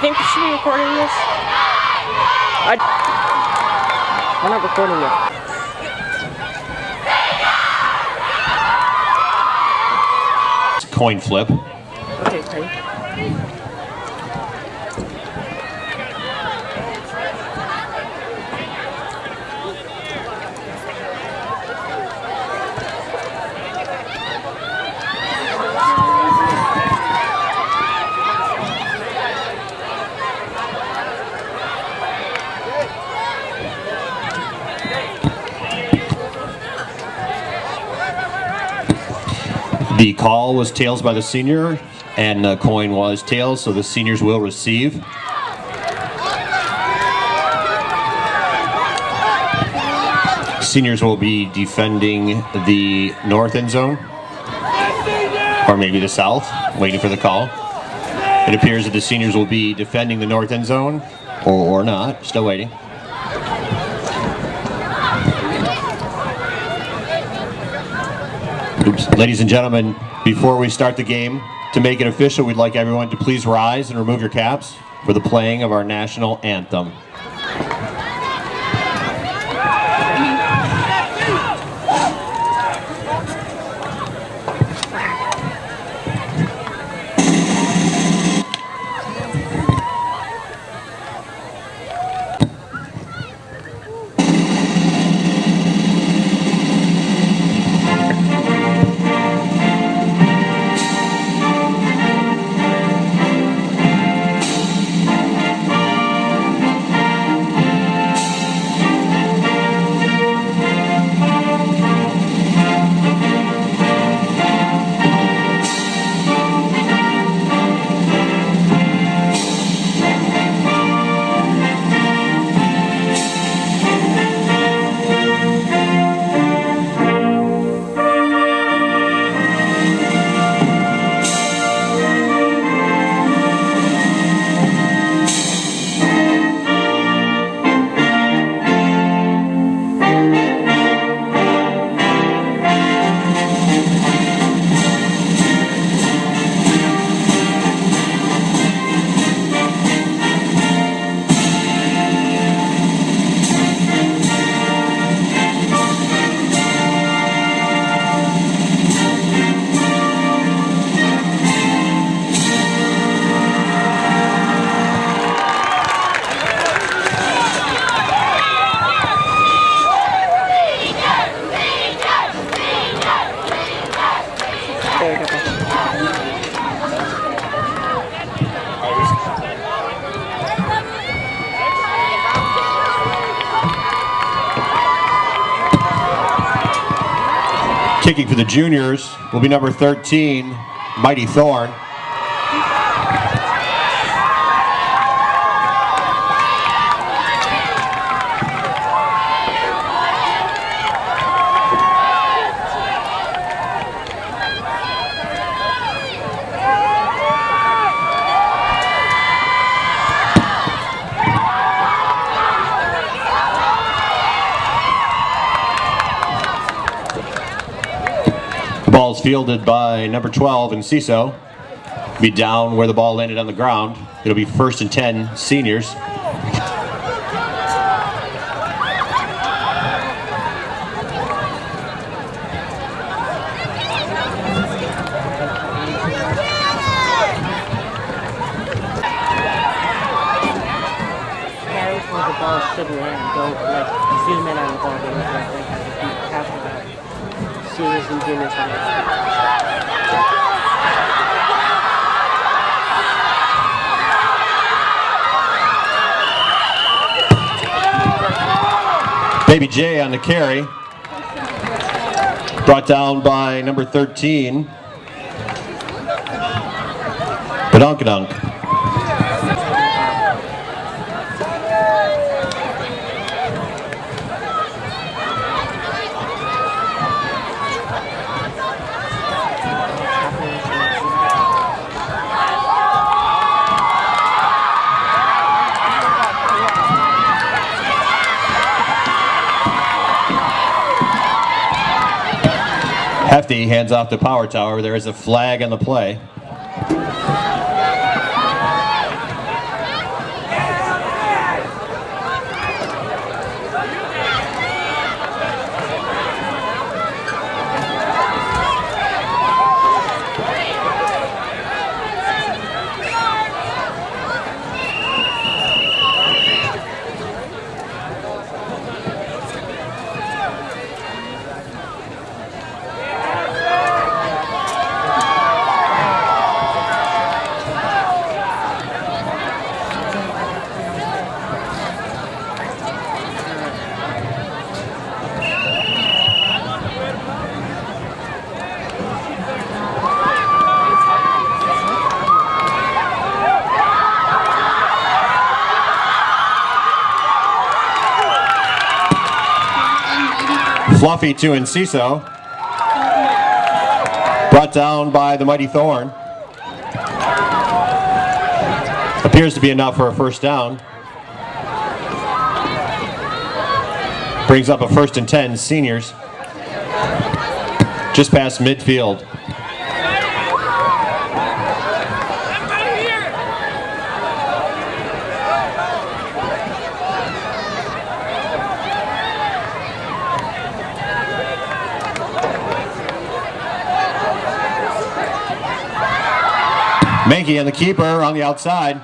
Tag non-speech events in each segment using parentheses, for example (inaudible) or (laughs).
think we should be recording this? I... We're not recording yet. Coin flip. Okay, okay. The call was tails by the senior, and the coin was tails, so the seniors will receive. Seniors will be defending the north end zone, or maybe the south, waiting for the call. It appears that the seniors will be defending the north end zone, or, or not, still waiting. Ladies and gentlemen, before we start the game, to make it official, we'd like everyone to please rise and remove your caps for the playing of our national anthem. Kicking for the juniors will be number 13, Mighty Thorn. Fielded by number 12 Enciso. Be down where the ball landed on the ground. It'll be first and 10 seniors. Carry where the ball should land. Don't like zoom in on the ball. Don't like, like have the seniors and juniors on it. Baby J on the carry. Brought down by number 13. Badonkadunk. Hefty hands off the power tower. There is a flag on the play. Fluffy to Enciso. Brought down by the Mighty Thorn. Appears to be enough for a first down. Brings up a first and 10, seniors. Just past midfield. Mankey and the keeper on the outside.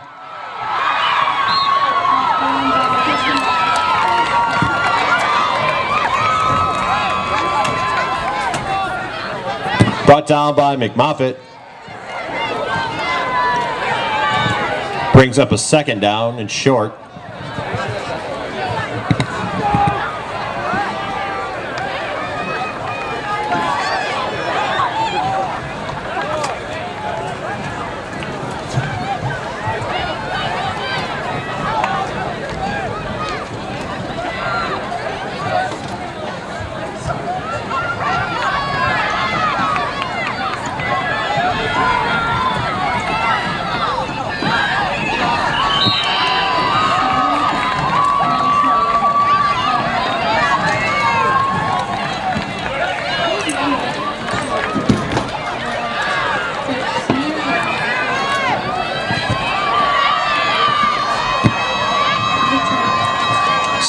Brought down by McMoffat. Brings up a second down and short.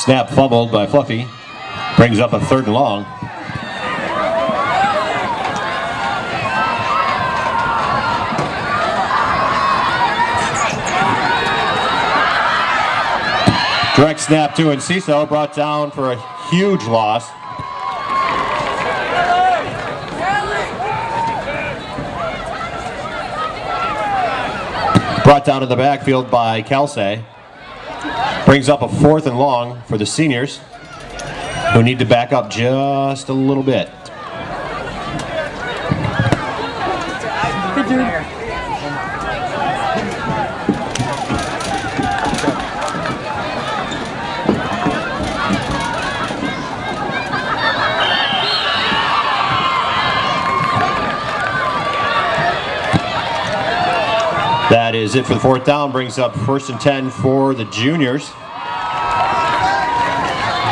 Snap fumbled by Fluffy. Brings up a third and long. Direct snap to Enciso, brought down for a huge loss. Brought down to the backfield by Kelsey. Brings up a fourth and long for the seniors, who need to back up just a little bit. That is it for the fourth down. Brings up first and 10 for the juniors.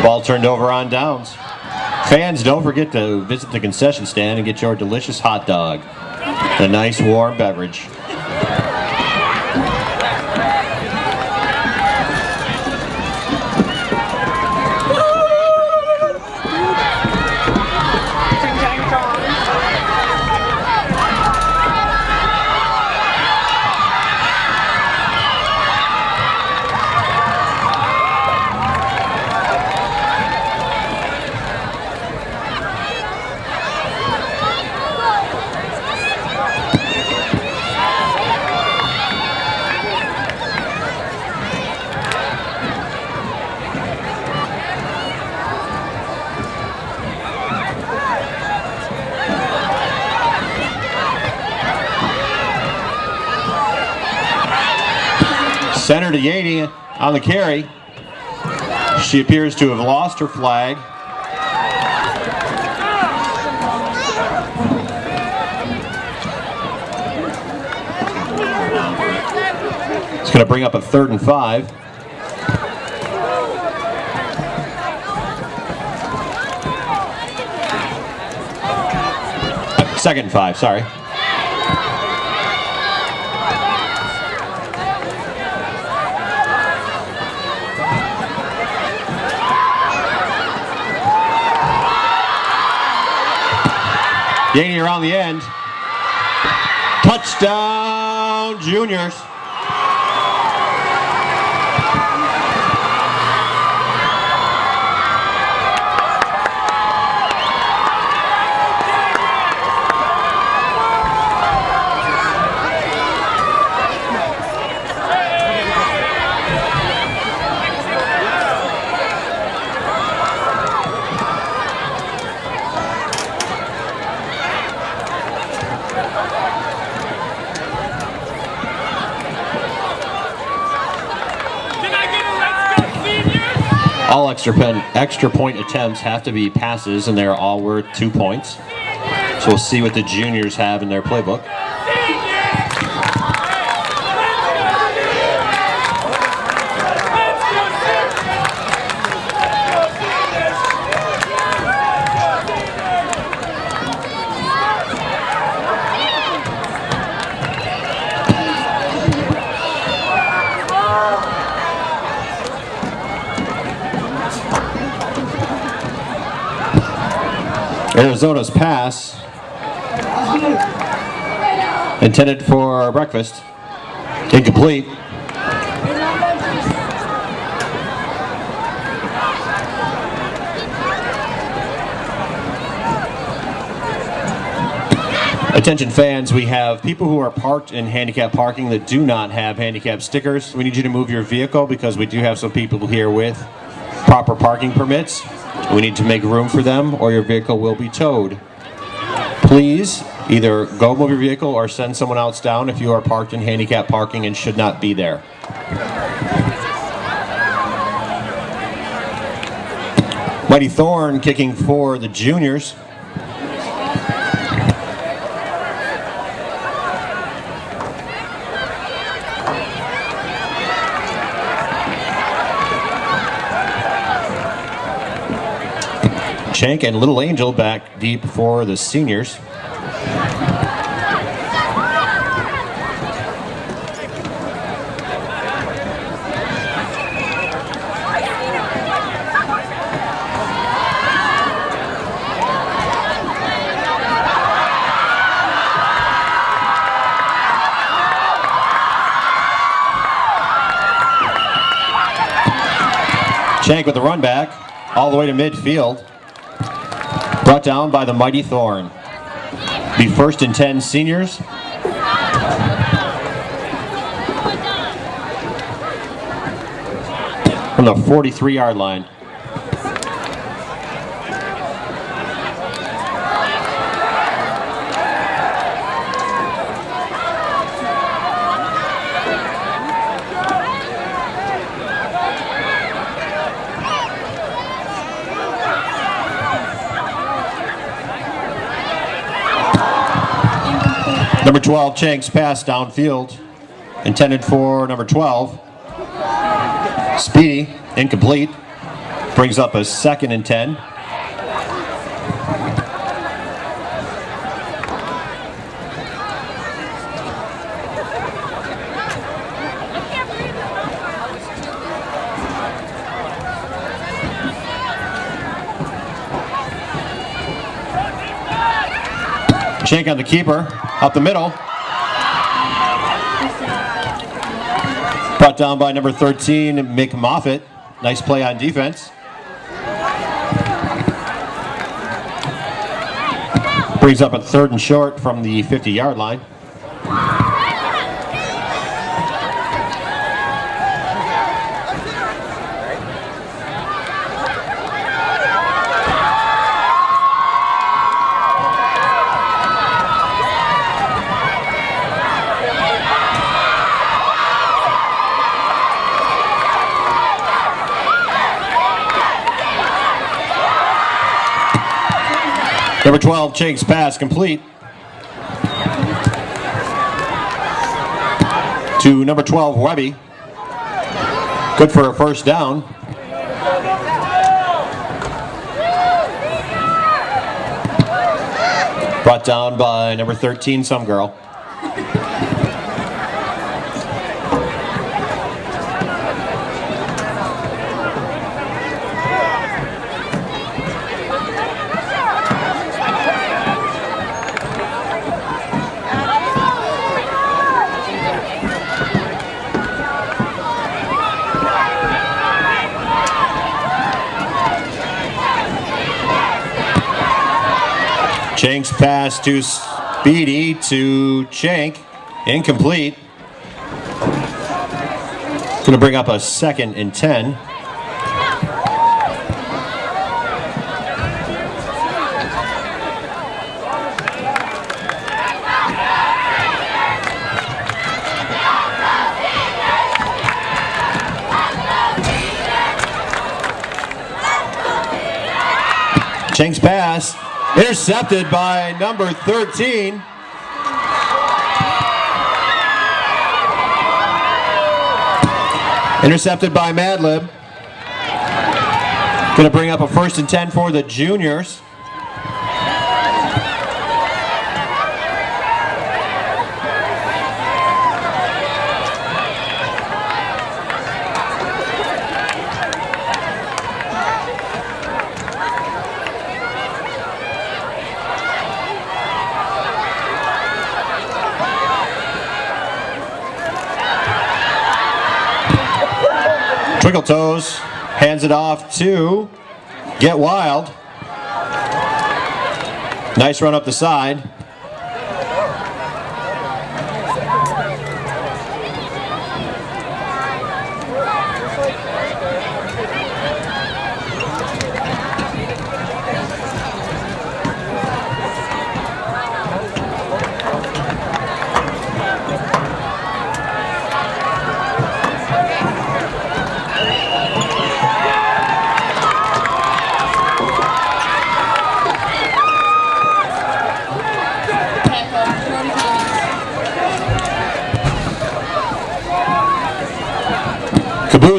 Ball turned over on downs. Fans, don't forget to visit the concession stand and get your delicious hot dog. A nice warm beverage. Center to Yaney on the carry. She appears to have lost her flag. It's going to bring up a third and five. Second and five, sorry. Yaney around the end. Touchdown, juniors. All extra, pen, extra point attempts have to be passes, and they're all worth two points. So we'll see what the juniors have in their playbook. Arizona's pass intended for breakfast. Incomplete. Attention fans, we have people who are parked in handicap parking that do not have handicap stickers. We need you to move your vehicle because we do have some people here with proper parking permits. We need to make room for them or your vehicle will be towed. Please either go move your vehicle or send someone else down if you are parked in handicap parking and should not be there. Mighty Thorn kicking for the juniors. Shank and Little Angel back deep for the seniors. Shank with the run back all the way to midfield. Brought down by the mighty Thorn. The first and 10 seniors. From the 43 yard line. Number 12, Chank's pass downfield, intended for number 12. Speedy, incomplete, brings up a second and 10. Shank on the keeper, up the middle. Brought down by number 13, Mick Moffitt. Nice play on defense. Brings up a third and short from the 50 yard line. 12, Chank's pass complete. To number 12, Webby. Good for a first down. Brought down by number 13, some girl. Chank's pass to Speedy to Chank. Incomplete. Going to bring up a second and 10. Cheng's pass intercepted by number 13. Intercepted by Madlib. Going to bring up a first and 10 for the juniors. Twinkle Toes hands it off to Get Wild. Nice run up the side.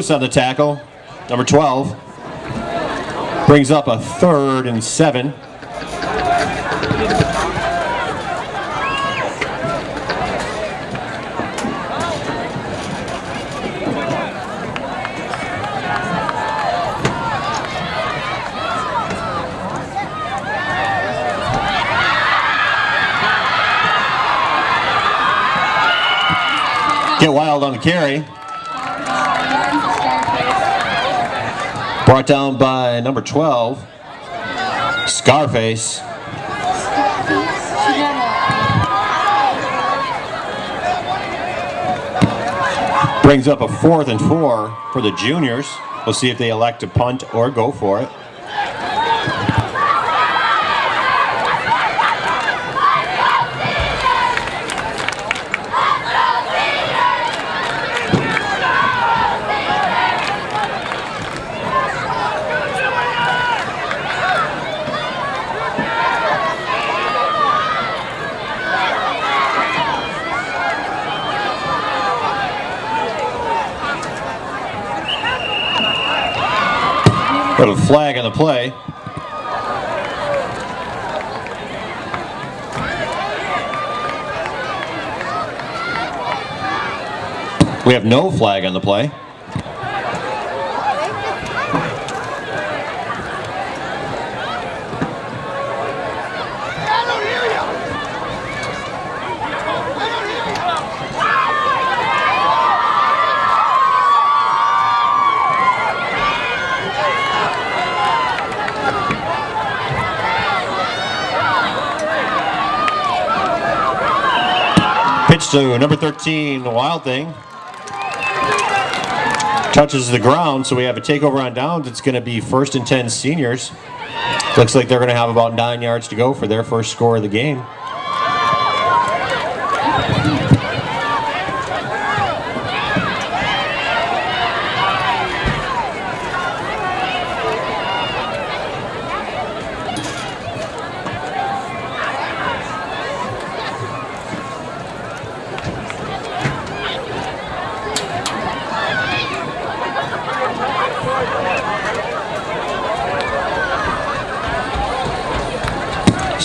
On the tackle, number 12. Brings up a third and seven. Get wild on the carry. Brought down by number 12, Scarface. Brings up a fourth and four for the juniors. We'll see if they elect to punt or go for it. Got a flag on the play. We have no flag on the play. To number 13, the Wild Thing. Touches the ground, so we have a takeover on downs. It's going to be first and 10 seniors. Looks like they're going to have about nine yards to go for their first score of the game.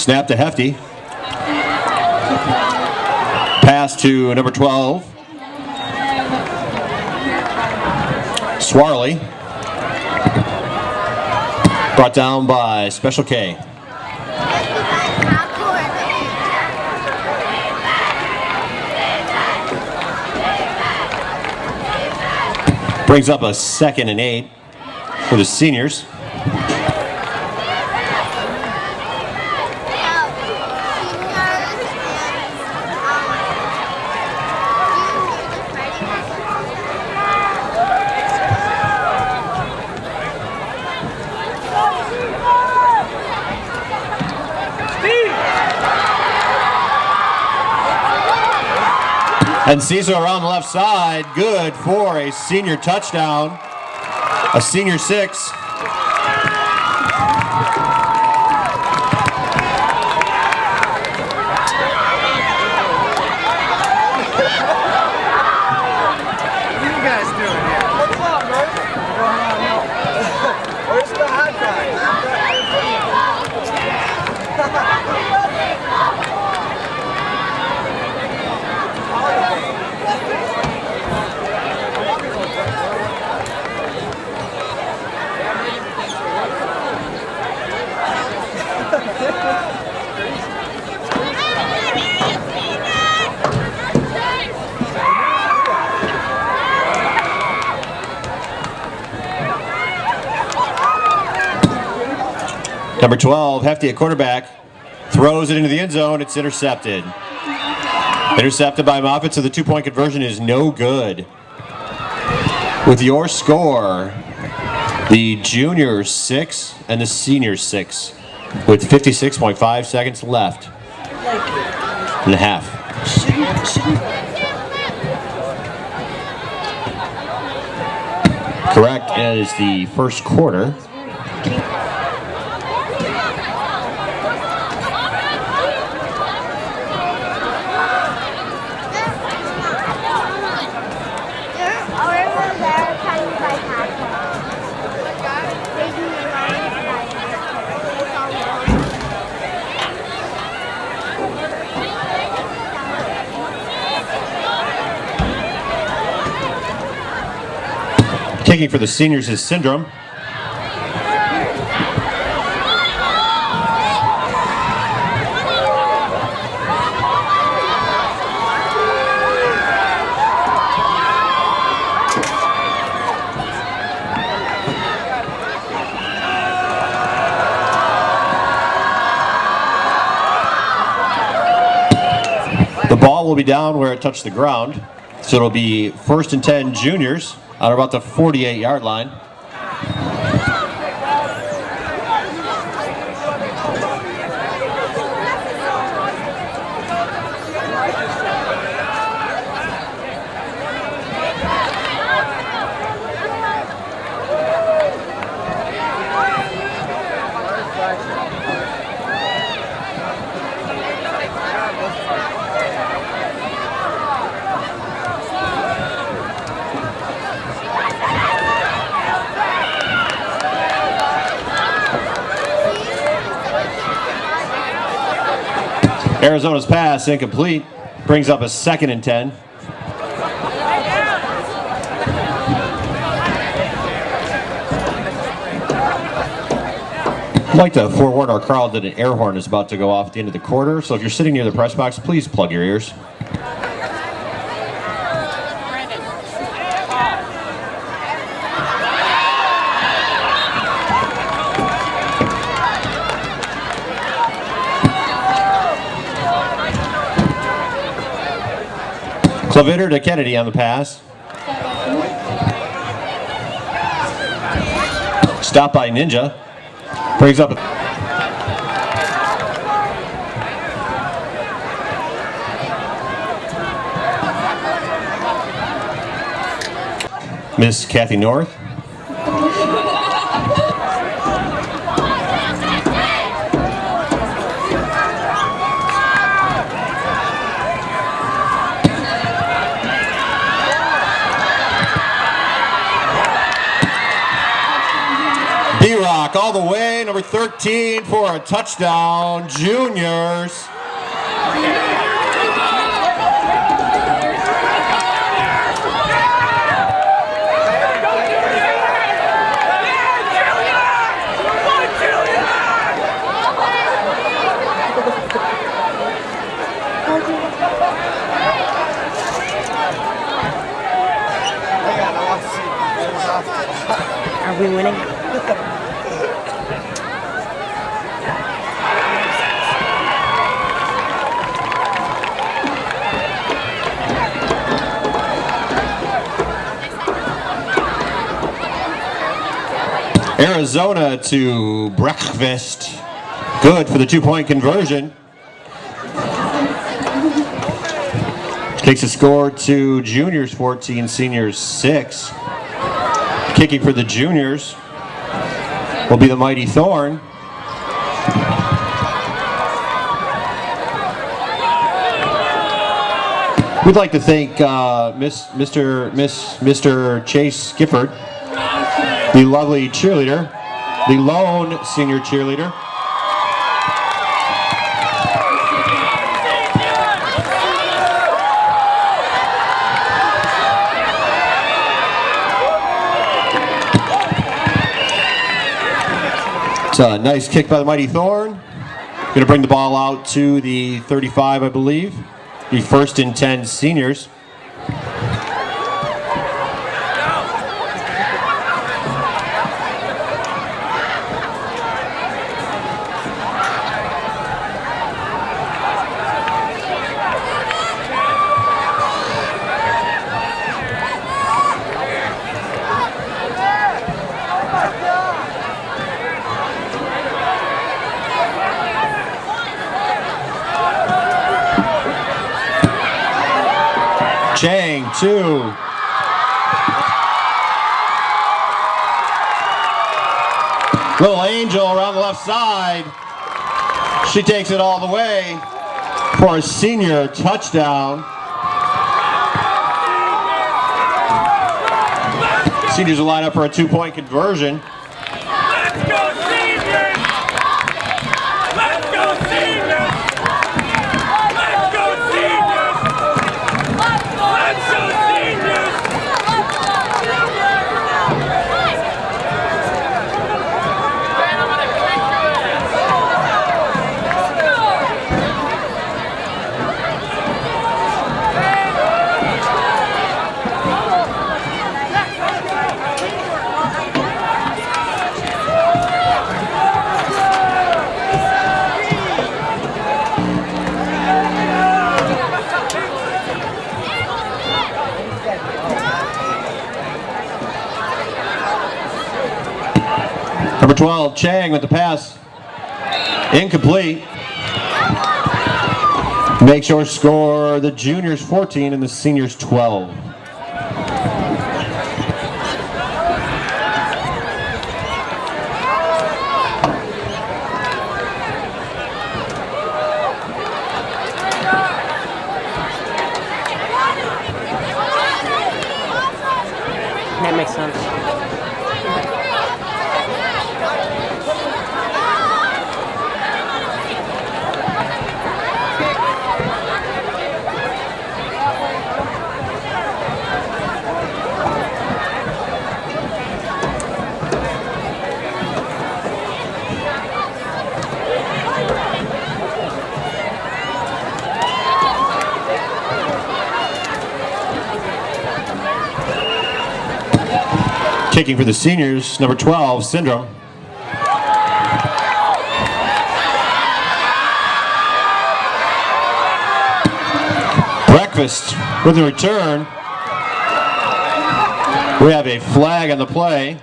Snap to Hefty. Pass to number 12. Swarley. Brought down by Special K. Brings up a second and eight for the seniors. And Cecil around the left side, good for a senior touchdown. A senior six. Number 12, Hefty at quarterback, throws it into the end zone. It's intercepted. Intercepted by Moffitt, so the two-point conversion is no good. With your score, the juniors six and the seniors six, with 56.5 seconds left and a half. Correct. Is the first quarter. Kicking for the seniors is Syndrome. The ball will be down where it touched the ground. So it'll be first and 10 juniors on about the 48 yard line. Arizona's pass incomplete. Brings up a second and 10. I'd like to forewarn our crowd that an air horn is about to go off at the end of the quarter, so if you're sitting near the press box, please plug your ears. Clavitter to Kennedy on the pass. Stop by Ninja. Brings up. Miss Kathy North. for a touchdown, juniors. Are we winning? Arizona to breakfast. Good for the two-point conversion. Takes a score to juniors 14, seniors 6. Kicking for the juniors will be the mighty Thorn. We'd like to thank uh, Miss, Mr. Miss, Mr. Chase Gifford, the lovely cheerleader, the lone senior cheerleader. It's a nice kick by the mighty Thorn. Going to bring the ball out to the 35, I believe. The first and 10 seniors. Chang, two. Little Angel around the left side. She takes it all the way for a senior touchdown. Seniors will line up for a two-point conversion. 12, Chang with the pass. Incomplete. Makes your score the juniors 14 and the seniors 12. Kicking for the seniors, number 12, Syndrome. Breakfast with the return. We have a flag on the play.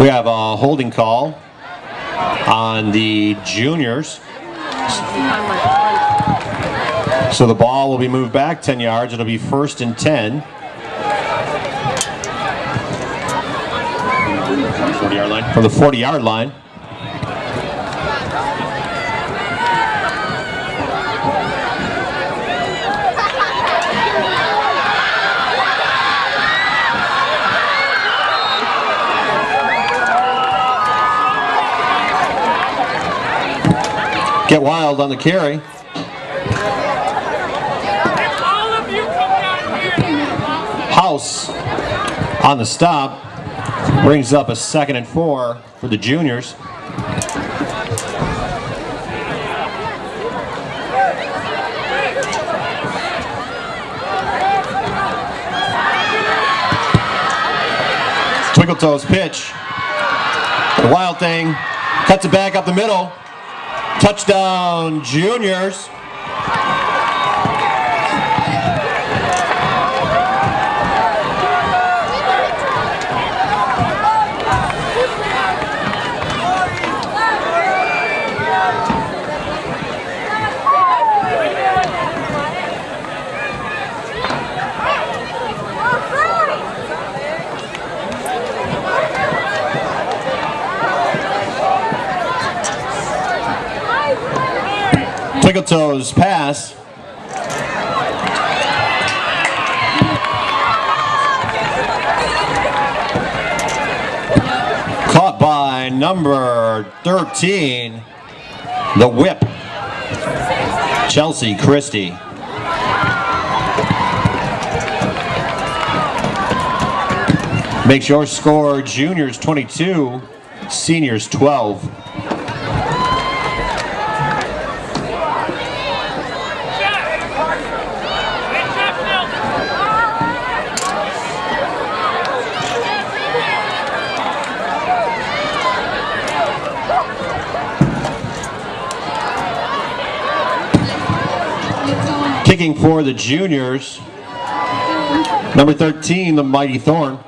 We have a holding call on the juniors. So the ball will be moved back 10 yards. It'll be first and 10. 40 yard line. From the 40 yard line. Wild on the carry. House on the stop brings up a second and four for the juniors. Twinkle Toes pitch. The wild thing cuts it back up the middle. Touchdown, juniors. Toes pass. Caught by number 13, the whip, Chelsea Christie. Makes your score juniors 22, seniors 12. For the juniors, number 13, the Mighty Thorn.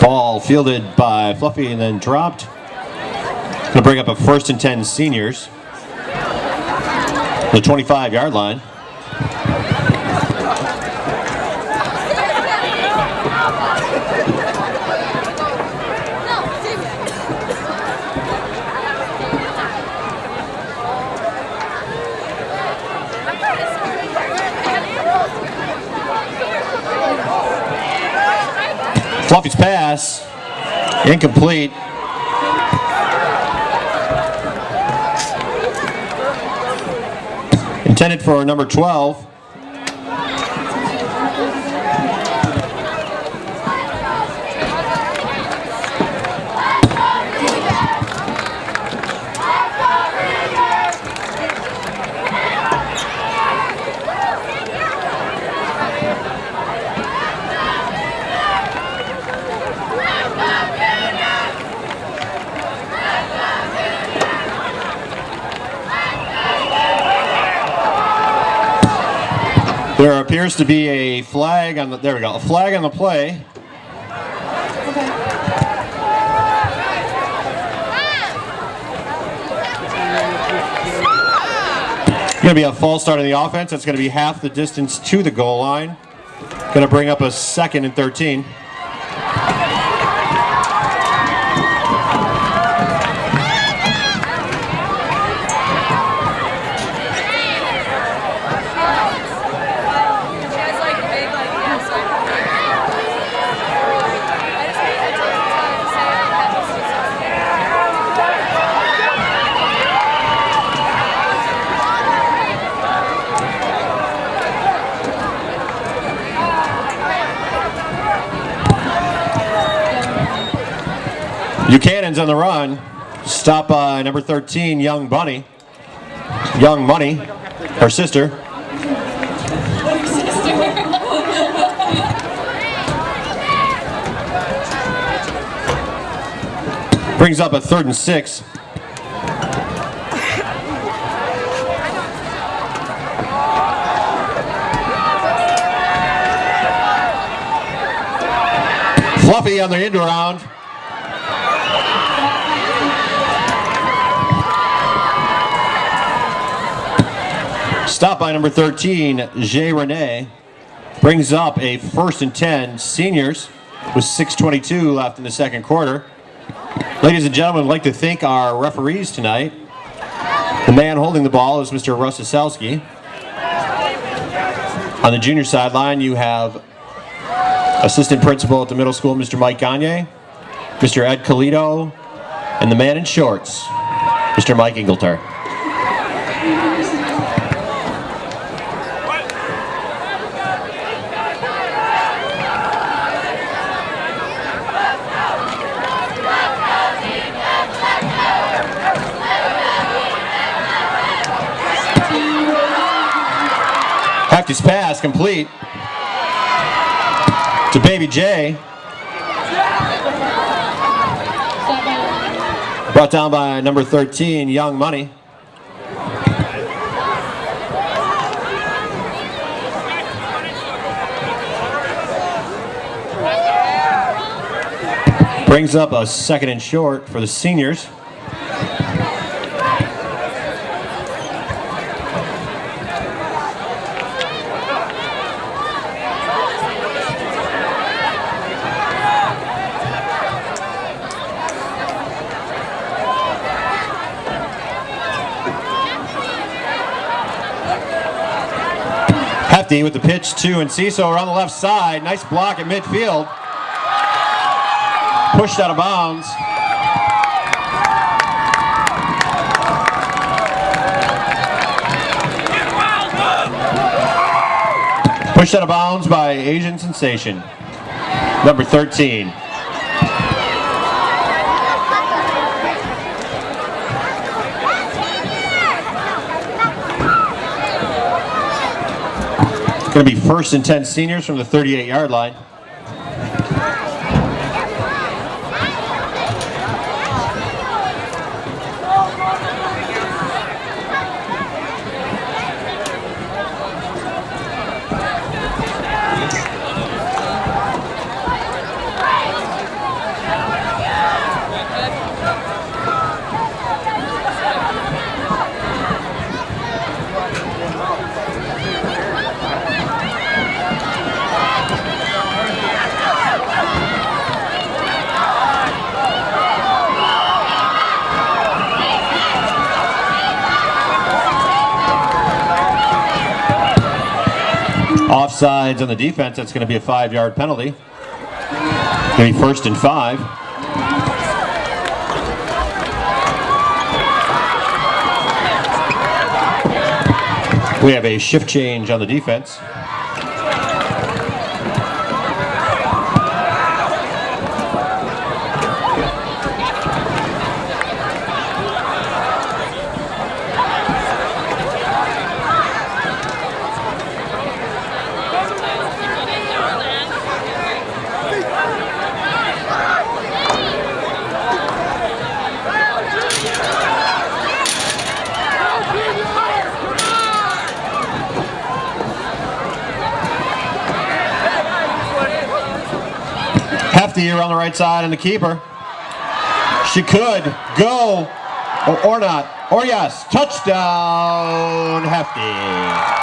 Ball fielded by Fluffy and then dropped. To bring up a first and 10 seniors. The 25 yard line. Fluffy's pass, incomplete. Intended for number 12. There appears to be a flag on the, there we go, a flag on the play. It's Going to be a false start on the offense. That's going to be half the distance to the goal line. Going to bring up a second and 13. Buchanan's on the run. Stop by number 13, Young Bunny. Young Money, her sister. Brings up a third and six. Fluffy on the end around. Stop by number 13, Jay Rene. Brings up a first and 10 seniors with 6.22 left in the second quarter. Ladies and gentlemen, I'd like to thank our referees tonight. The man holding the ball is Mr. Russ Aselski. On the junior sideline, you have assistant principal at the middle school, Mr. Mike Gagne, Mr. Ed Colito, and the man in shorts, Mr. Mike Ingletar. Hefty's pass complete to Baby J. Brought down by number 13, Young Money. Brings up a second and short for the seniors. Hefty with the pitch to Enciso around the left side. Nice block at midfield. Pushed out of bounds. Pushed out of bounds by Asian Sensation. Number 13. Going to be first and 10 seniors from the 38 yard line. Offsides on the defense, that's going to be a five yard penalty. Going to be first and five. We have a shift change on the defense. Hefty here on the right side and the keeper. She could go or, or not. Or yes, touchdown Hefty.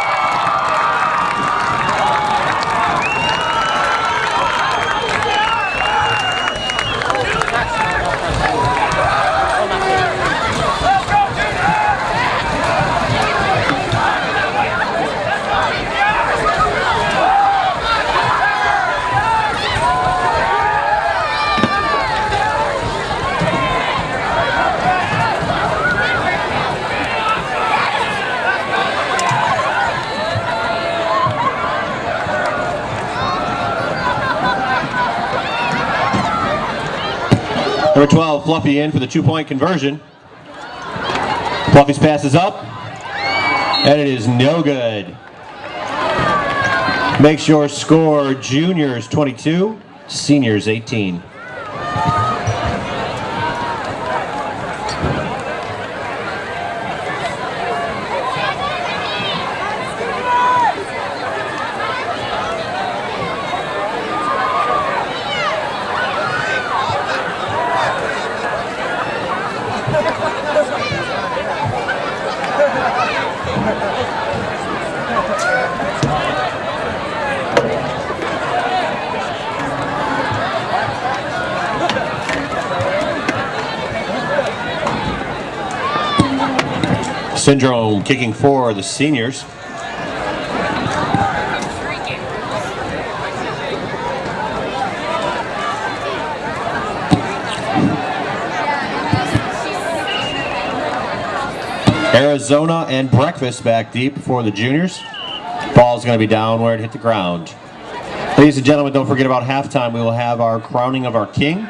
Number 12, Fluffy in for the two-point conversion. Fluffy's pass is up, and it is no good. Makes your score juniors 22, seniors 18. Kicking for the seniors. Arizona and breakfast back deep for the juniors. Ball's going to be downward, hit the ground. Ladies and gentlemen, don't forget about halftime. We will have our crowning of our king.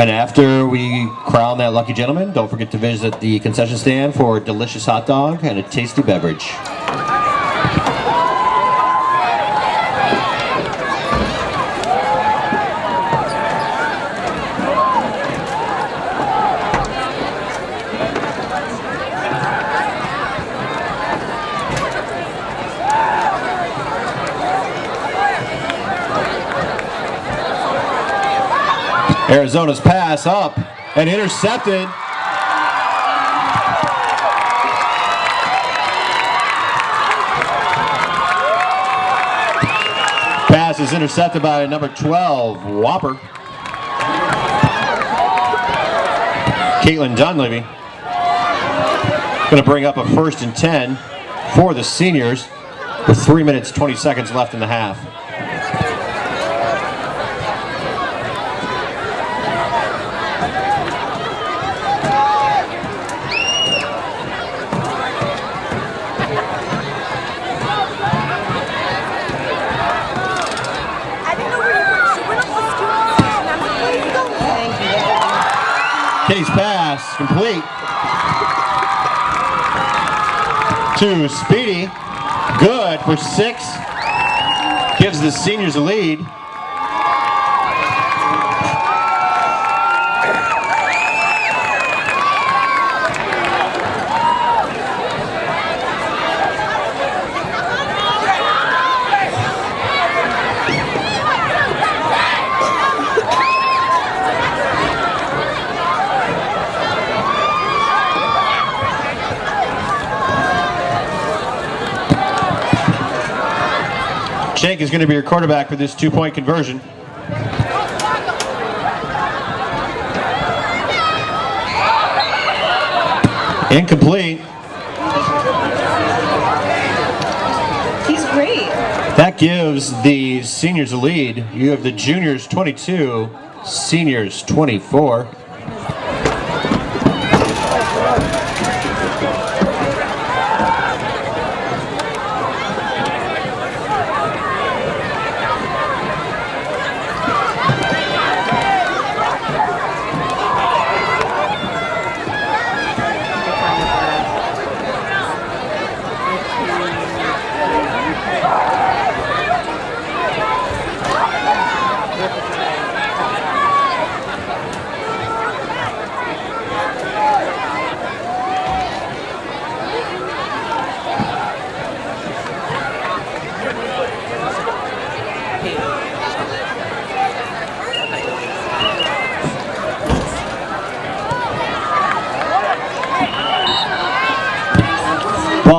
And after we crown that lucky gentleman, don't forget to visit the concession stand for a delicious hot dog and a tasty beverage. Arizona's pass up and intercepted. Pass is intercepted by number 12, Whopper. Caitlin Dunleavy. Going to bring up a first and 10 for the seniors with 3 minutes 20 seconds left in the half. I didn't know where you were. She went up the student section. I'm like, where are you going? Thank Pass complete to Speedy. Good for six. gives the seniors a lead. Shank is going to be your quarterback for this two-point conversion. Incomplete. He's great. That gives the seniors a lead. You have the juniors 22, seniors 24.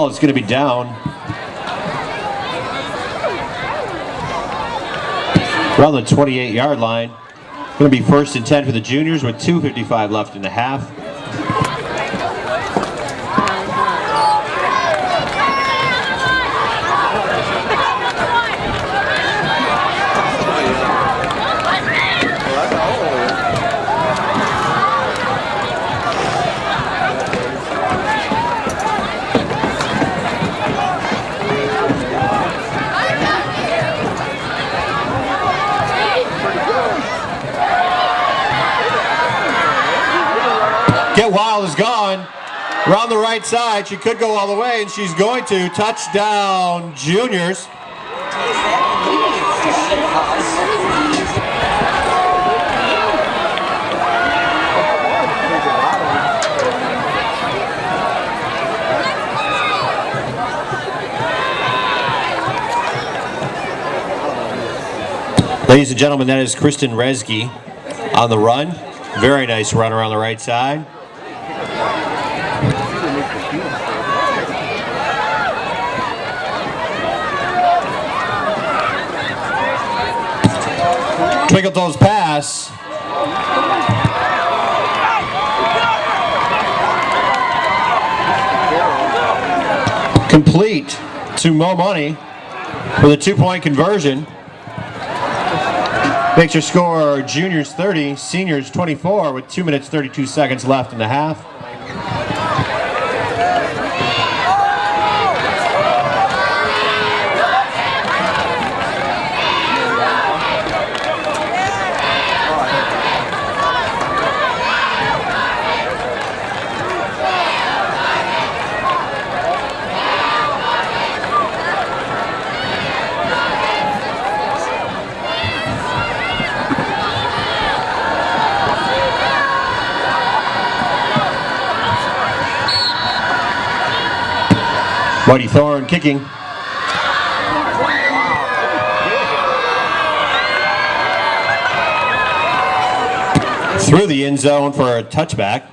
Ball is going to be down. Around the 28 yard line. Going to be first and 10 for the juniors with 2.55 left in the half. Get Wild is gone. Around the right side, she could go all the way, and she's going to. Touchdown, juniors. Ladies and gentlemen, that is Kristen Resge on the run. Very nice run around the right side. Twinkle Toes pass. Complete to Mo Money with a two-point conversion. Makes your score juniors 30, seniors 24 with 2 minutes 32 seconds left in the half. Mighty Thorn kicking. Through the end zone for a touchback.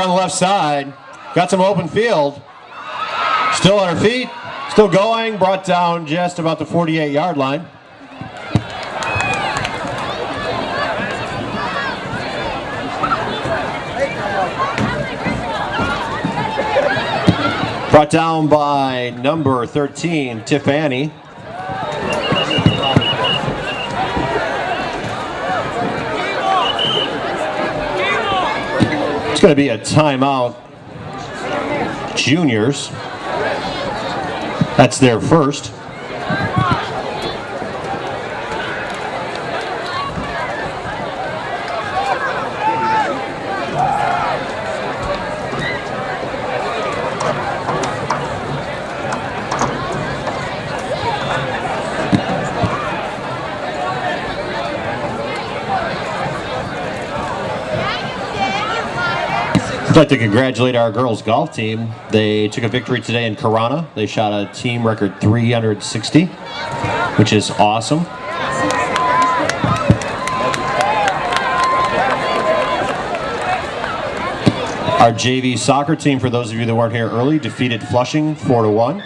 there on the left side. Got some open field. Still on her feet. Still going. Brought down just about the 48-yard line. Brought down by number 13, Tiffany. It's going to be a timeout. Juniors. That's their first. Like to congratulate our girls golf team. They took a victory today in Corona. They shot a team record 360, which is awesome. Our JV soccer team, for those of you that weren't here early, defeated Flushing 4 to 1.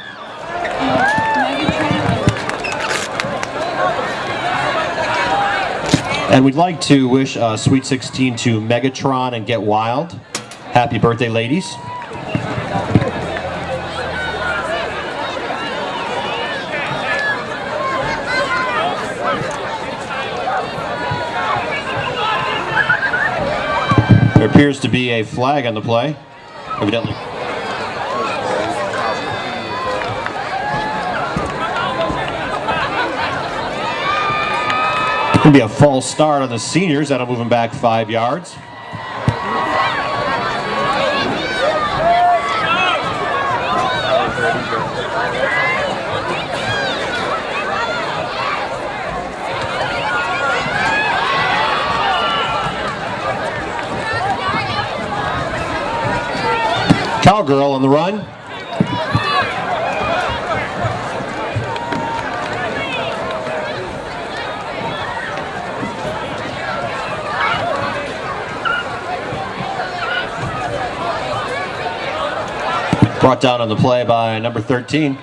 And we'd like to wish uh, Sweet 16 to Megatron and Get Wild. Happy birthday, ladies. There appears to be a flag on the play. Evidently. Gonna be a false start on the seniors. That'll move them back five yards. Cowgirl on the run. Brought down on the play by number 13.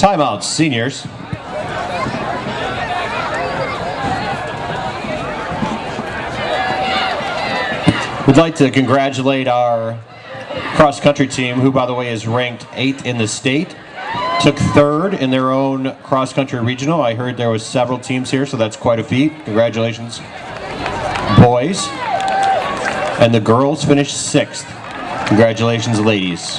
Timeouts, seniors. We'd like to congratulate our cross country team, who, by the way, is ranked eighth in the state. Took third in their own cross country regional. I heard there was several teams here, so that's quite a feat. Congratulations, boys. And the girls finished sixth. Congratulations, ladies.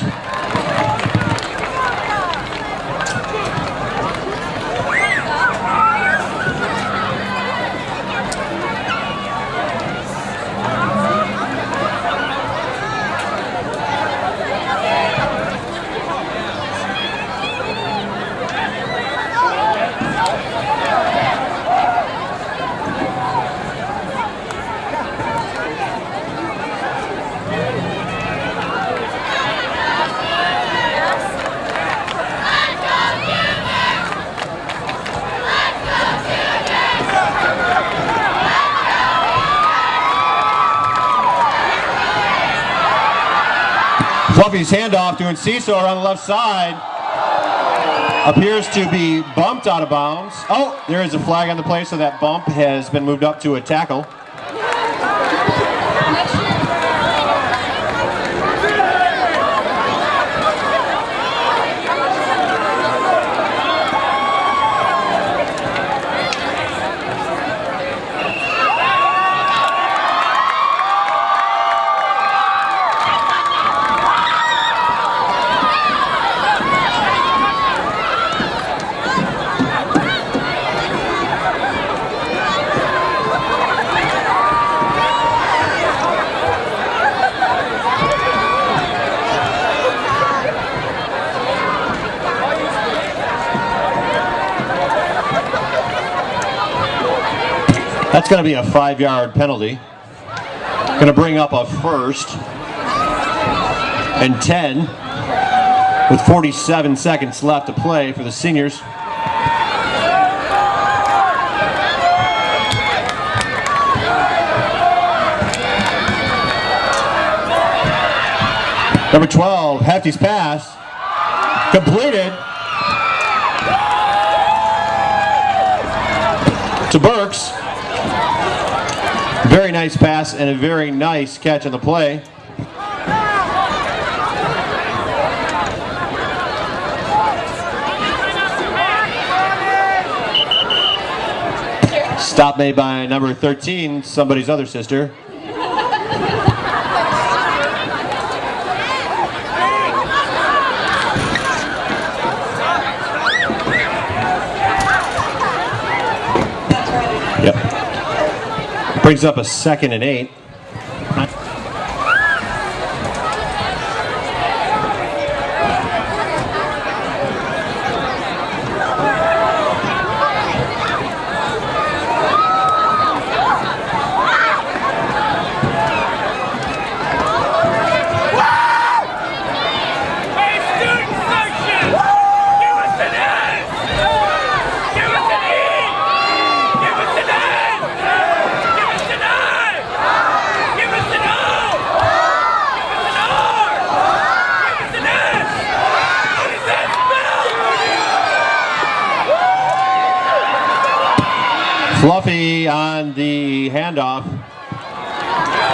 Fluffy's handoff to Enciso around the left side. Appears to be bumped out of bounds. Oh, there is a flag on the play, so that bump has been moved up to a tackle. Going to be a five-yard penalty. Going to bring up a first and 10 with 47 seconds left to play for the seniors. Number 12, Hefty's pass, completed. to Burks. Very nice pass and a very nice catch on the play. Stop made by number 13, somebody's other sister. Brings up a second and eight. Hey, student section! Give us an S! Give us an E! Give us an N! Give us an I! Give us an O! Give us an R! Give us an S! What does that spell? Fluffy on the handoff.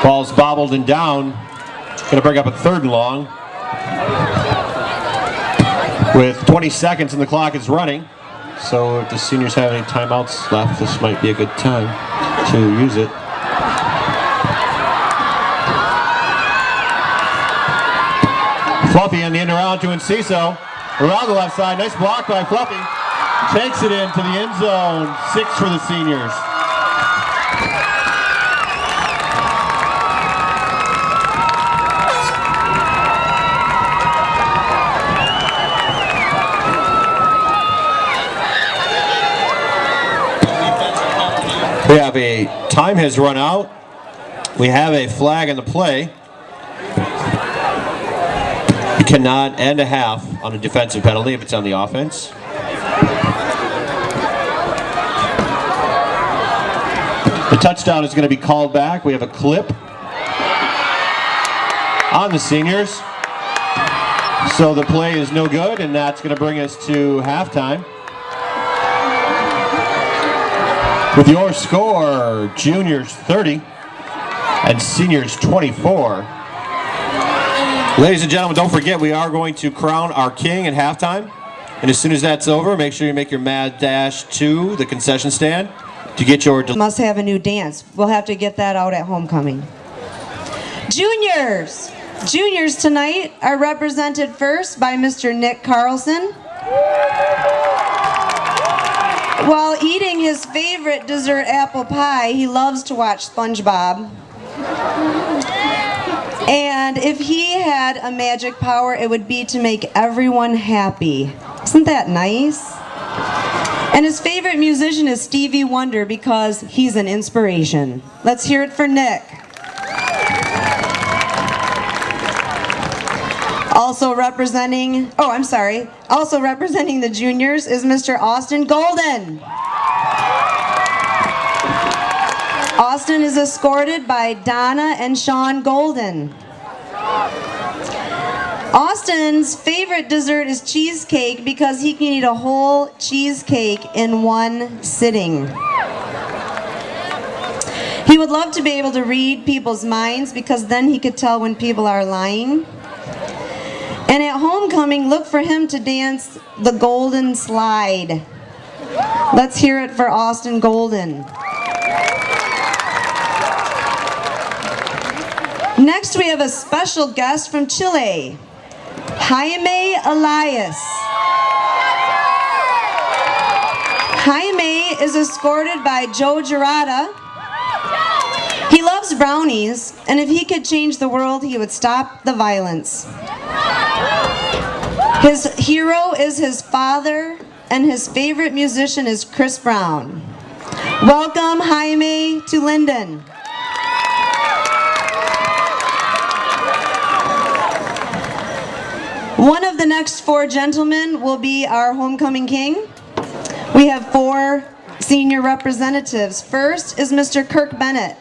Ball's bobbled and down. Going to bring up a third and long. With 20 seconds and the clock is running. So if the seniors have any timeouts left, this might be a good time to use it. Fluffy on the end around to Enciso. Around the left side. Nice block by Fluffy. Takes it into the end zone. Six for the seniors. We have a time has run out. We have a flag in the play. You cannot end a half on a defensive penalty if it's on the offense. The touchdown is going to be called back. We have a clip on the seniors. So the play is no good, and that's going to bring us to halftime. With your score, juniors 30 and seniors 24. Ladies and gentlemen, don't forget we are going to crown our king at halftime. And as soon as that's over, make sure you make your mad dash to the concession stand to get your must have a new dance. We'll have to get that out at homecoming. Juniors! Juniors tonight are represented first by Mr. Nick Carlson. While eating his favorite dessert apple pie, he loves to watch SpongeBob. And if he had a magic power, it would be to make everyone happy. Isn't that nice? And his favorite musician is Stevie Wonder because he's an inspiration. Let's hear it for Nick. Also representing, oh, I'm sorry. Also representing the juniors is Mr. Austin Golden. Austin is escorted by Donna and Sean Golden. Austin's favorite dessert is cheesecake because he can eat a whole cheesecake in one sitting. He would love to be able to read people's minds because then he could tell when people are lying. And at homecoming, look for him to dance the golden slide. Let's hear it for Austin Golden. Next, we have a special guest from Chile, Jaime Elias. Jaime is escorted by Joe Gerada. He loves brownies, and if he could change the world, he would stop the violence. His hero is his father, and his favorite musician is Chris Brown. Welcome, Jaime, to Linden. One of the next four gentlemen will be our homecoming king. We have four senior representatives. First is Mr. Kirk Bennett.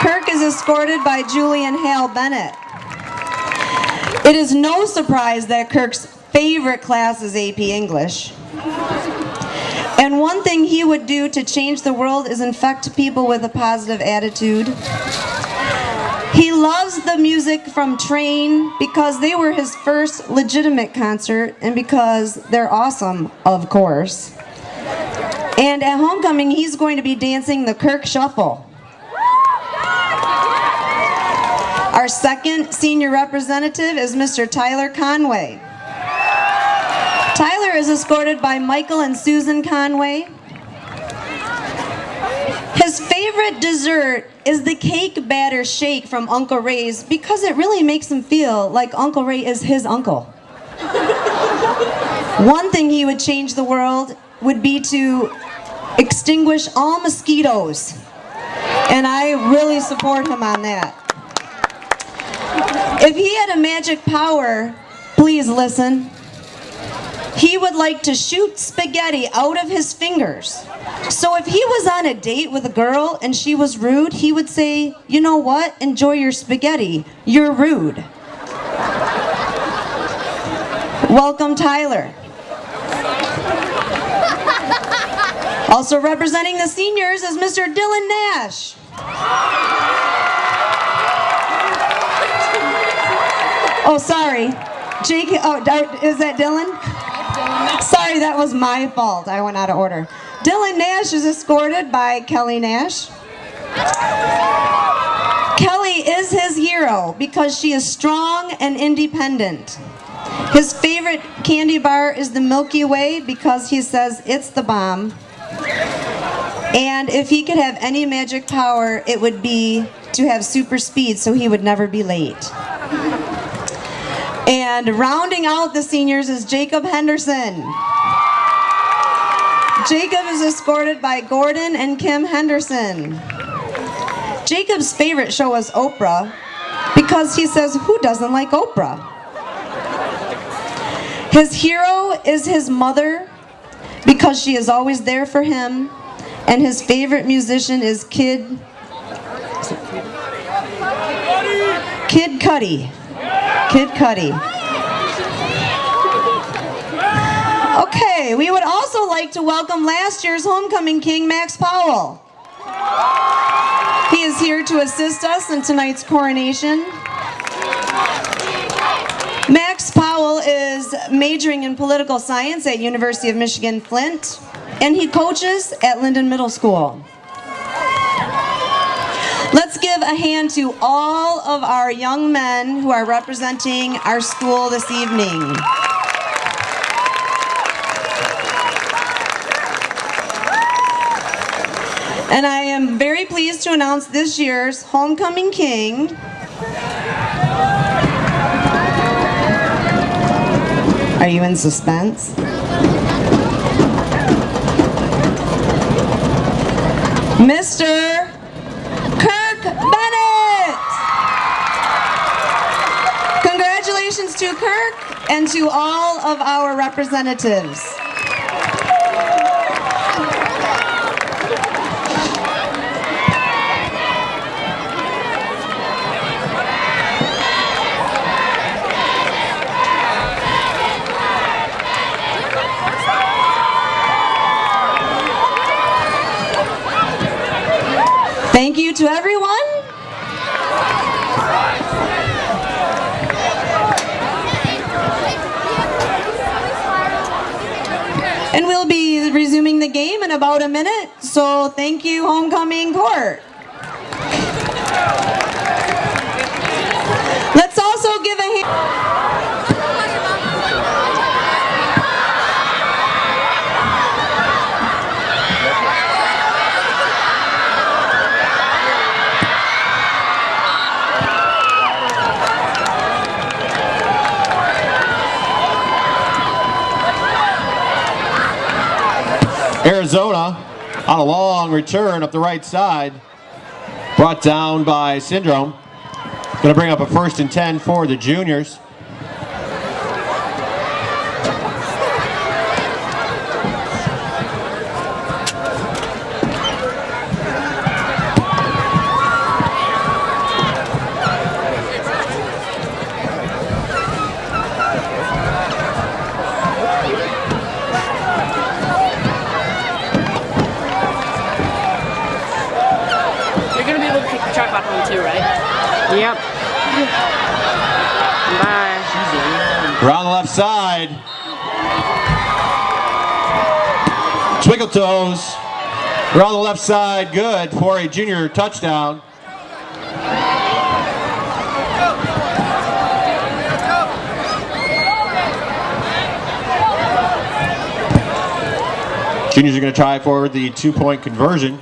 Kirk is escorted by Julian Hale Bennett. It is no surprise that Kirk's favorite class is AP English. And one thing he would do to change the world is infect people with a positive attitude. He loves the music from Train because they were his first legitimate concert and because they're awesome, of course. And at homecoming, he's going to be dancing the Kirk Shuffle. Our second senior representative is Mr. Tyler Conway. Tyler is escorted by Michael and Susan Conway. His favorite dessert is the cake batter shake from Uncle Ray's because it really makes him feel like Uncle Ray is his uncle. (laughs) One thing he would change the world would be to extinguish all mosquitoes. And I really support him on that. If he had a magic power, please listen. He would like to shoot spaghetti out of his fingers. So if he was on a date with a girl and she was rude, he would say, You know what? Enjoy your spaghetti. You're rude. Welcome, Tyler. Also representing the seniors is Mr. Dylan Nash. Oh, sorry. Jake, oh, is that Dylan? Sorry, that was my fault. I went out of order. Dylan Nash is escorted by Kelly Nash. Kelly is his hero because she is strong and independent. His favorite candy bar is the Milky Way because he says it's the bomb. And if he could have any magic power, it would be to have super speed so he would never be late. And rounding out the seniors is Jacob Henderson. Jacob is escorted by Gordon and Kim Henderson. Jacob's favorite show is Oprah because he says, Who doesn't like Oprah? His hero is his mother because she is always there for him, and his favorite musician is Kid Kid Cudi. Kid Cudi. Okay, we would also like to welcome last year's homecoming king, Max Powell. He is here to assist us in tonight's coronation. Max Powell is majoring in political science at University of Michigan Flint, and he coaches at Linden Middle School. Let's give a hand to all of our young men who are representing our school this evening. And I am very pleased to announce this year's homecoming king. Are you in suspense? Mr. Kirk Bennett! Congratulations to Kirk and to all of our representatives. Thank you to everyone. And we'll be resuming the game in about a minute. So thank you, homecoming court. Let's also give a hand. Arizona on a long return up the right side. Brought down by Syndrome. Going to bring up a first and 10 for the juniors. Toes. on the left side. Good for a junior touchdown. Juniors are going to try for the two-point conversion.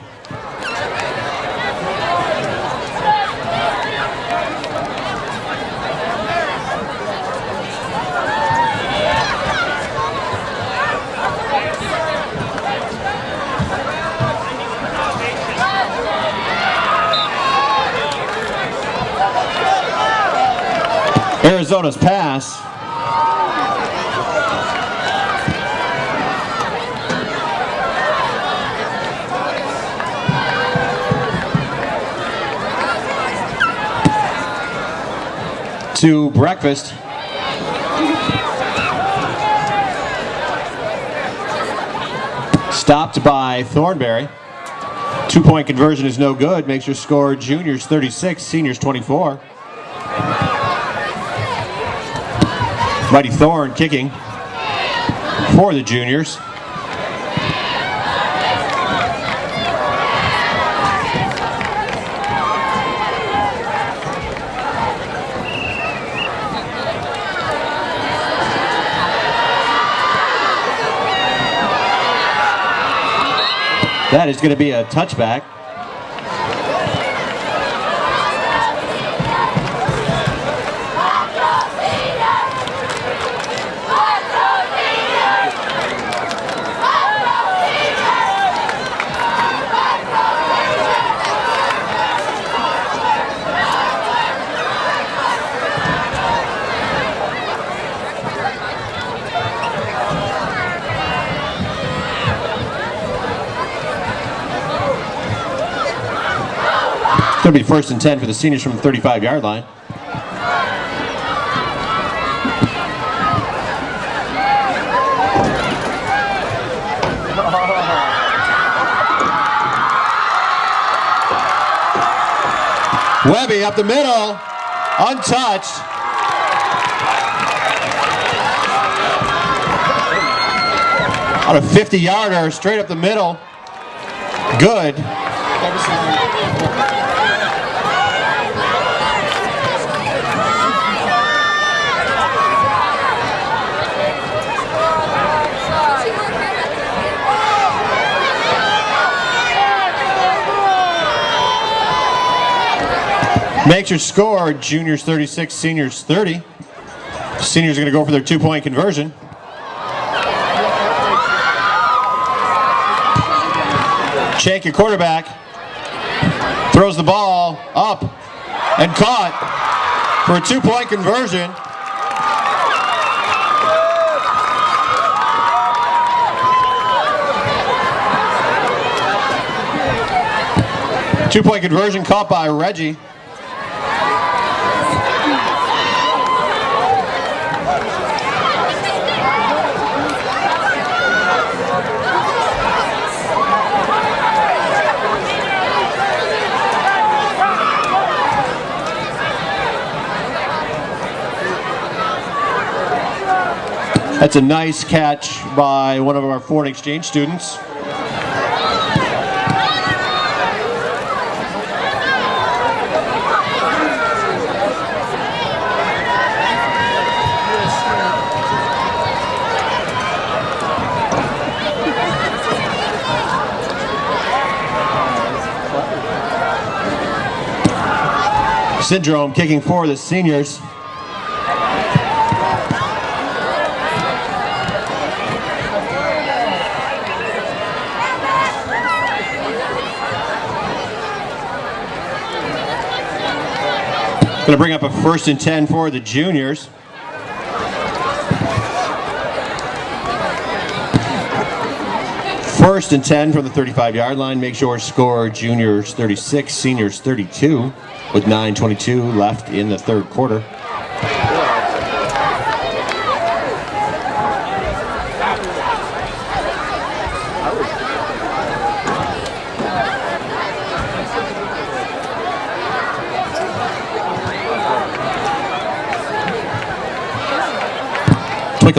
Arizona's pass. To breakfast. Stopped by Thornberry. Two point conversion is no good. Makes your score juniors 36, seniors 24. Mighty Thorn kicking for the juniors. That is going to be a touchback. To be first and 10 for the seniors from the 35 yard line. Webby up the middle, untouched. On a 50 yarder, straight up the middle. Good. Makes your score juniors 36, seniors 30. Seniors are going to go for their two point conversion. Check your quarterback, throws the ball up and caught for a two point conversion. Two point conversion caught by Reggie. That's a nice catch by one of our foreign exchange students. Syndrome kicking for the seniors. Going to bring up a first and 10 for the juniors. First and 10 from the 35 yard line. Make sure score juniors 36, seniors 32 with 9.22 left in the third quarter.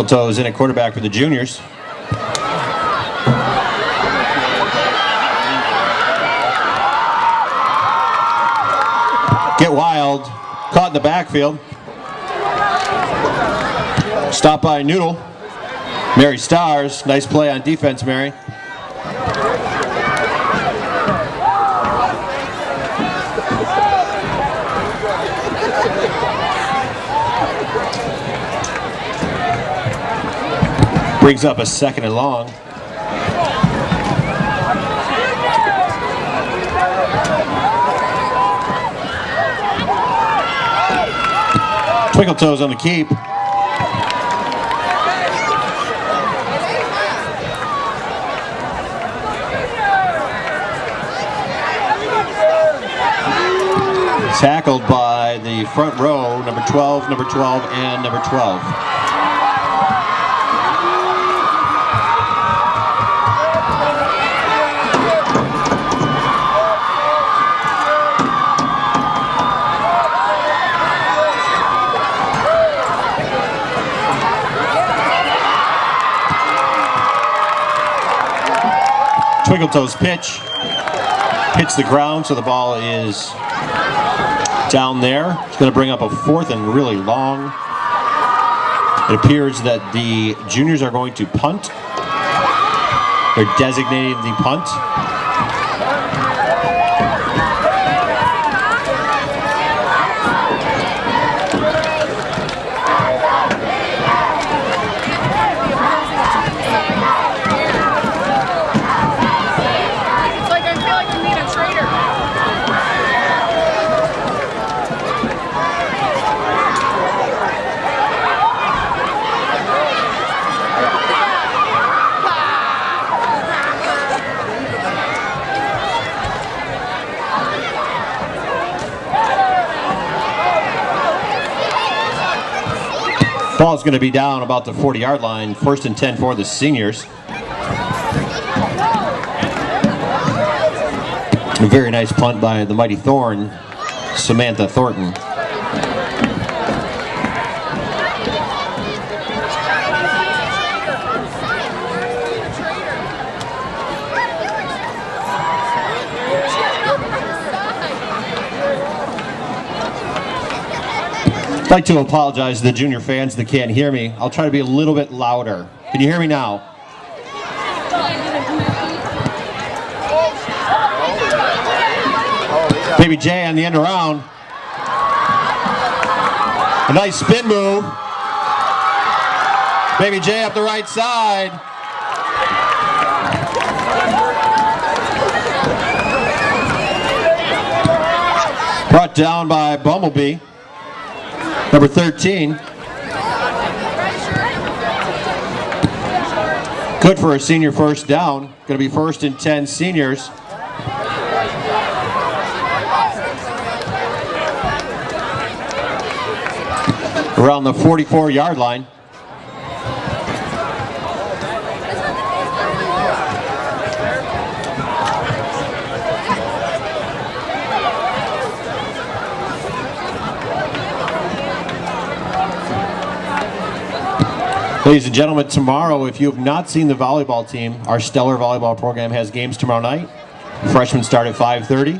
Toes in at quarterback for the juniors. Get wild. Caught in the backfield. Stop by Noodle. Mary Stars. Nice play on defense, Mary. Brings up a second and long. Twinkle Toes on the keep. Tackled by the front row, number 12, number 12, and number 12. Twinkle Toes pitch. Hits the ground, so the ball is down there. It's going to bring up a fourth and really long. It appears that the juniors are going to punt. They're designating the punt. Ball's going to be down about the 40 yard line. First and 10 for the seniors. A very nice punt by the mighty Thorn, Samantha Thornton. Like to apologize to the junior fans that can't hear me. I'll try to be a little bit louder. Can you hear me now? Baby J on the end around. A nice spin move. Baby J up the right side. Brought down by Bumblebee. Number 13. Good for a senior first down. Going to be first and 10 seniors. Around the 44 yard line. Ladies and gentlemen, tomorrow, if you have not seen the volleyball team, our stellar volleyball program has games tomorrow night. Freshmen start at 5.30.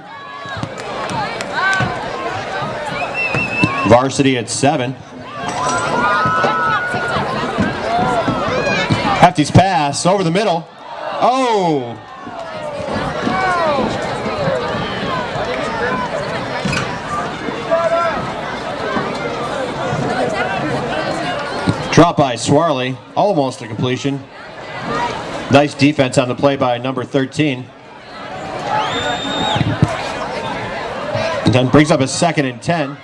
Varsity at 7. Hefty's pass over the middle. Oh! Drop by Swarley, almost a completion. Nice defense on the play by number 13. And then brings up a second and 10.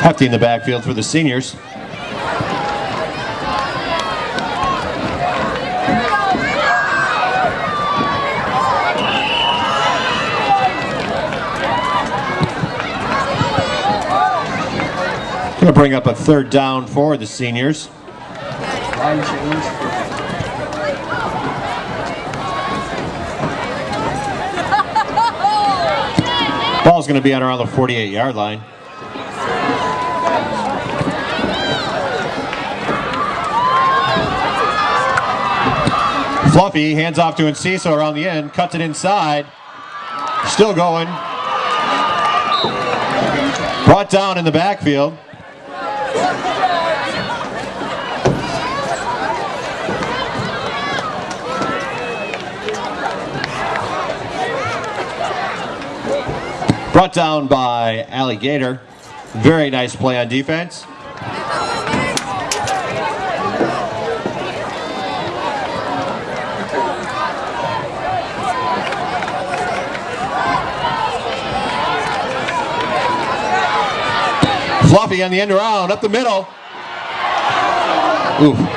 Hefty in the backfield for the seniors. Going to bring up a third down for the seniors. Ball's going to be on around the 48 yard line. Fluffy hands off to Enciso around the end, cuts it inside. Still going. Brought down in the backfield. Brought down by Alligator. Very nice play on defense. Fluffy on the end around, up the middle. Oof.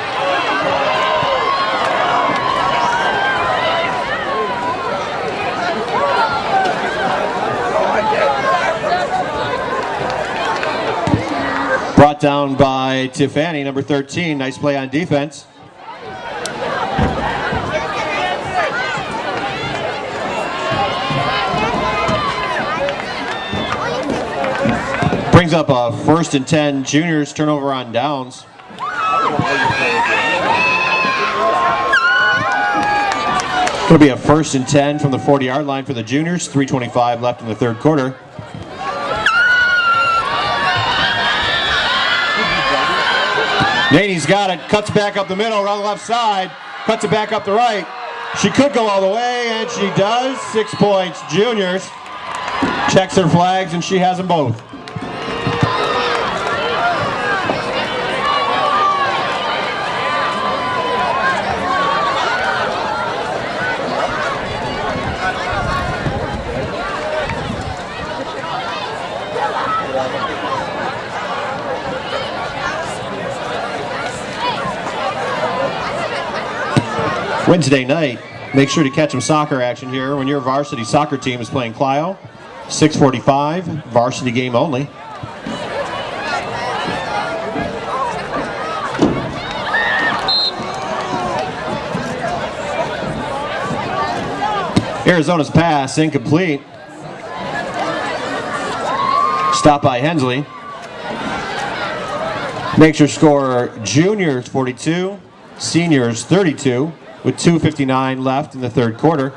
Down by Tiffany, number 13. Nice play on defense. Brings up a first and 10 juniors turnover on downs. It'll be a first and 10 from the 40 yard line for the juniors. 325 left in the third quarter. Naney's got it, cuts back up the middle, around the left side, cuts it back up the right. She could go all the way, and she does. Six points, juniors. Checks her flags, and she has them both. Wednesday night, make sure to catch some soccer action here when your varsity soccer team is playing Clio. 645, varsity game only. Arizona's pass incomplete. Stop by Hensley. Makes your score juniors 42, seniors 32, with 2.59 left in the third quarter.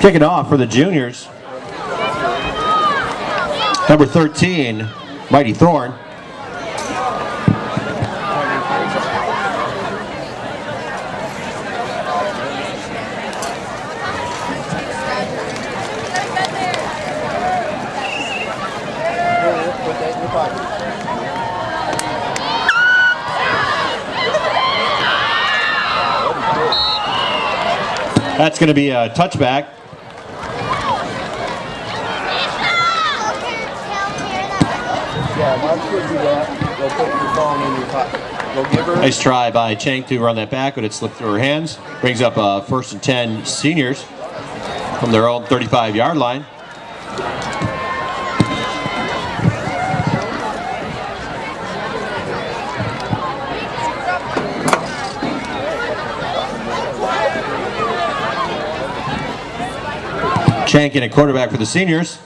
Kicking off for the juniors. Number 13, Mighty Thorn. That's going to be a touchback. Nice try by Chang to run that back, but it slipped through her hands. Brings up uh, first and 10 seniors from their own 35 yard line. Chankin at quarterback for the seniors.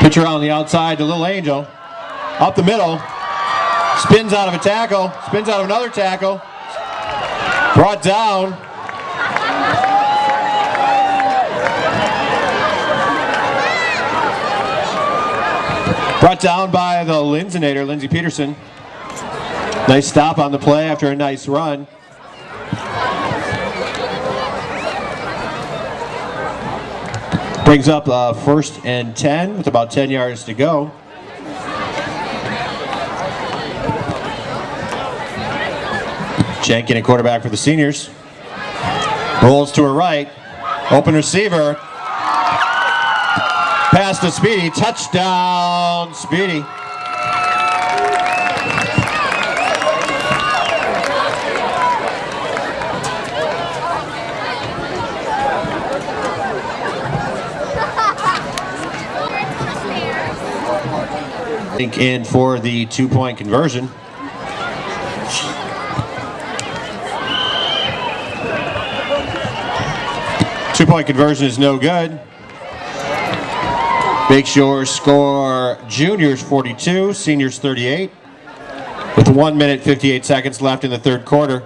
Pitcher on the outside to Little Angel. Up the middle. Spins out of a tackle. Spins out of another tackle. Brought down. Brought down by the Linsonator, Lindsey Peterson. Nice stop on the play after a nice run. Brings up uh, first and 10 with about 10 yards to go. Jenkin, a quarterback for the seniors. Rolls to her right. Open receiver. Pass to Speedy. Touchdown, Speedy. Think in for the two-point conversion. Two-point conversion is no good. Makes your score juniors 42, seniors 38. With 1 minute 58 seconds left in the third quarter.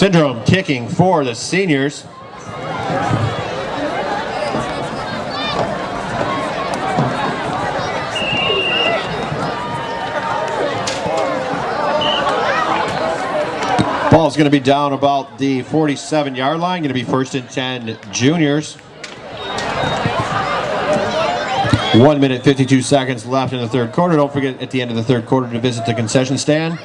Syndrome kicking for the seniors. Ball's going to be down about the 47 yard line. Going to be first and 10 juniors. One minute, 52 seconds left in the third quarter. Don't forget at the end of the third quarter to visit the concession stand.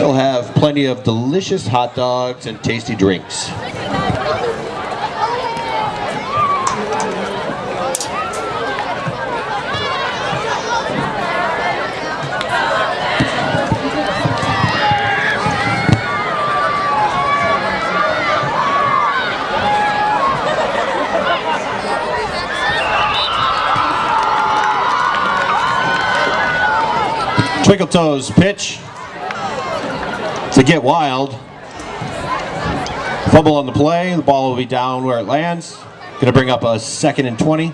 Still have plenty of delicious hot dogs and tasty drinks. Twinkle Toes pitch to get wild. Fumble on the play. The ball will be down where it lands. Going to bring up a second and 20.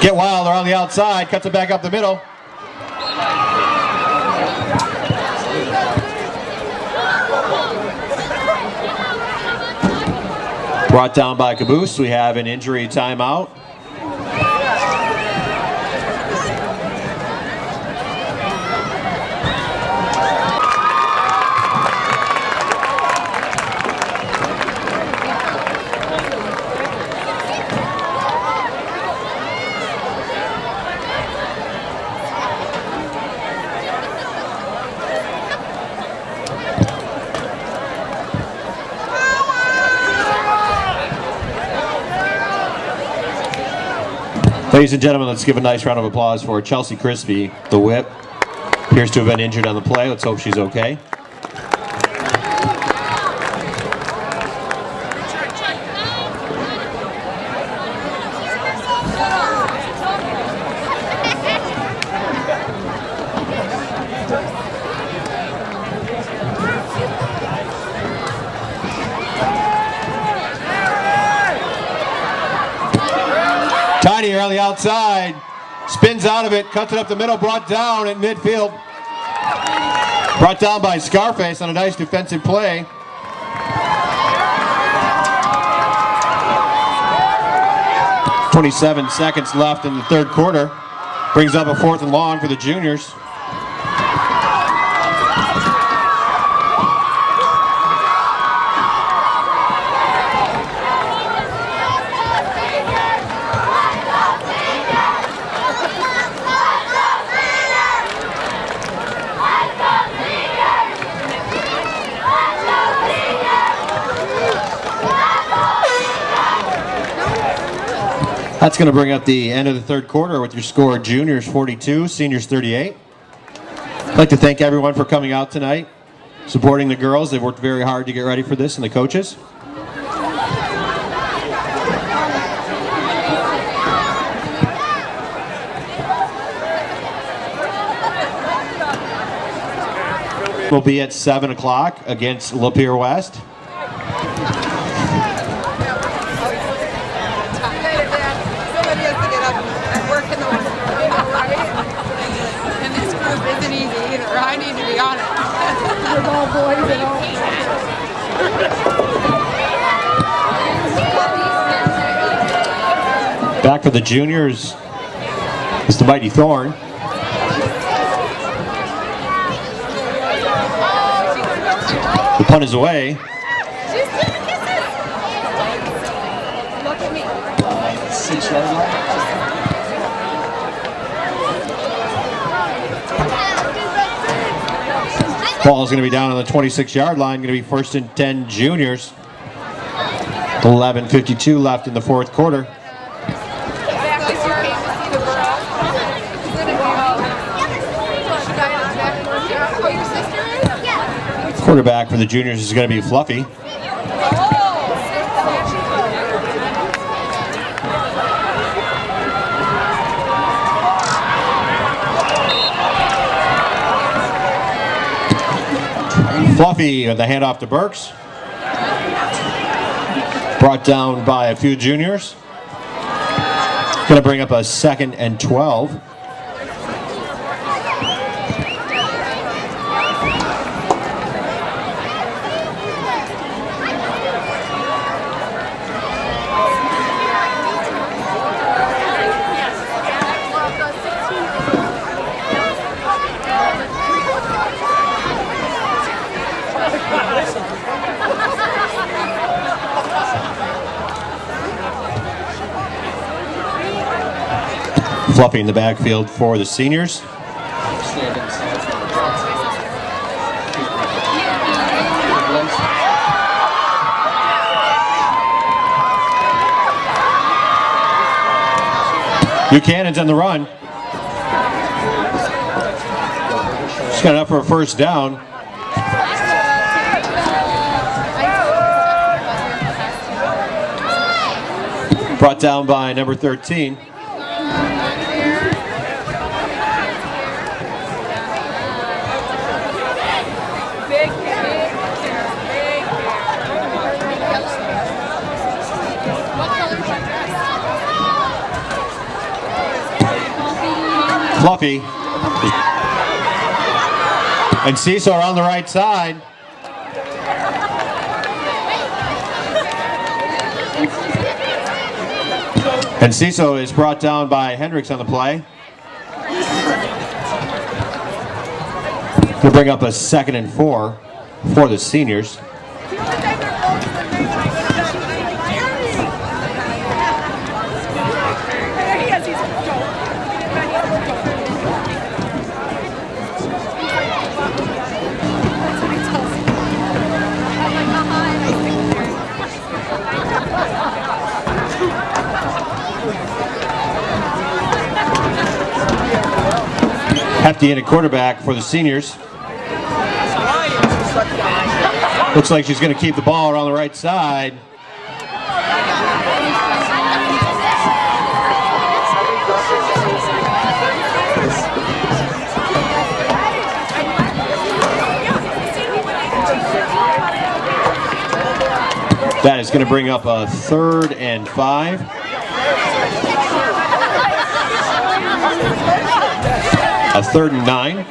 Get wild, they're on the outside, cuts it back up the middle. Brought down by Caboose, we have an injury timeout. Ladies and gentlemen, let's give a nice round of applause for Chelsea Crispy, the whip. Appears to have been injured on the play. Let's hope she's okay. Tiny here on the outside. Spins out of it, cuts it up the middle, brought down at midfield. Brought down by Scarface on a nice defensive play. Twenty-seven seconds left in the third quarter. Brings up a fourth and long for the juniors. That's going to bring up the end of the third quarter with your score juniors 42, seniors 38. I'd like to thank everyone for coming out tonight, supporting the girls. They've worked very hard to get ready for this, and the coaches. We'll be at 7 o'clock against Lapeer West. Somebody has to get up and work in the morning, you know, right? And this group isn't easy either. I need to be on it. With all boys and all. For the juniors is the Mighty Thorn. The punt is away. Ball is going to be down on the 26 yard line. Going to be first and 10 juniors. 11.52 left in the fourth quarter. Back this year came to see the girl. She's in a movie. She got in back Oh, your sister is? Quarterback for the juniors is going to be Fluffy. Fluffy with the handoff to Burks. Brought down by a few juniors. Going to bring up a second and 12. Fluffy in the backfield for the seniors. Buchanan's on the run. Just got enough for a first down. Brought down by number 13. Big, big, big, What color is that dress? Fluffy. And are on the right side. Enciso is brought down by Hendricks on the play. We'll bring up a second and four for the seniors. Hefty in a quarterback for the seniors. Looks like she's going to keep the ball around the right side. That is going to bring up a third and five. A third and nine.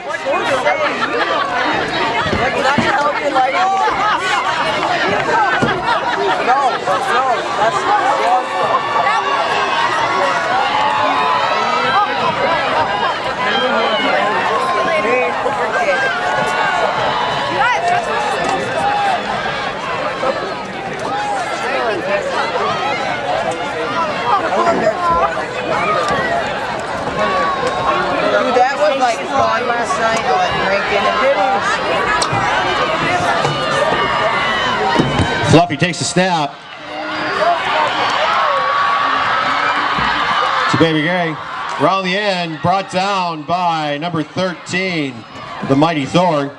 Dude, that was like fun last night. I was drinking and Fluffy takes the snap. To Baby Gray. Around the end, brought down by number 13, the Mighty Thorn.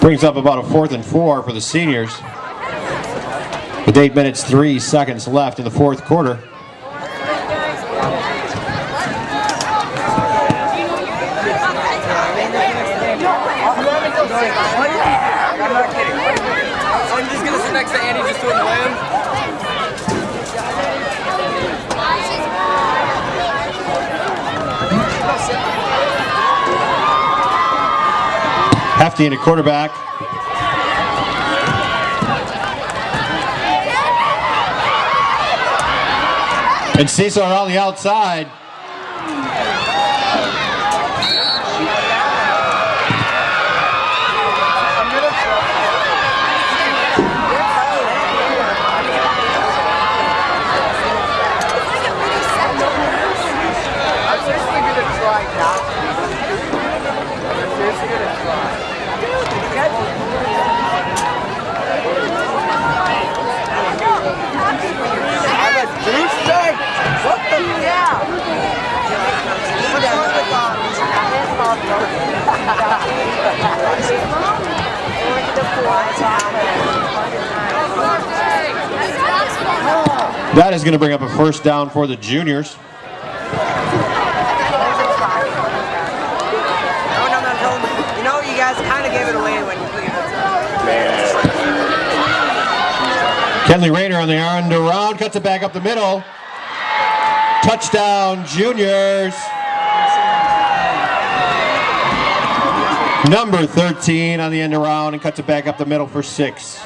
Brings up about a fourth and four for the seniors. With eight minutes, three seconds left in the fourth quarter. I'm just gonna sit next to Andy just to annoy him. Hefty in a quarterback Enciso on the outside. I'm seriously gonna try not to. I'm seriously gonna try. I'm a douchebag. What the yeah? That is going to bring up a first down for the juniors. No, no, no, no. You know, you guys kind of gave it away when you Kenley Rayner on the end around, cuts it back up the middle. Touchdown, juniors. Number 13 on the end around and cuts it back up the middle for six.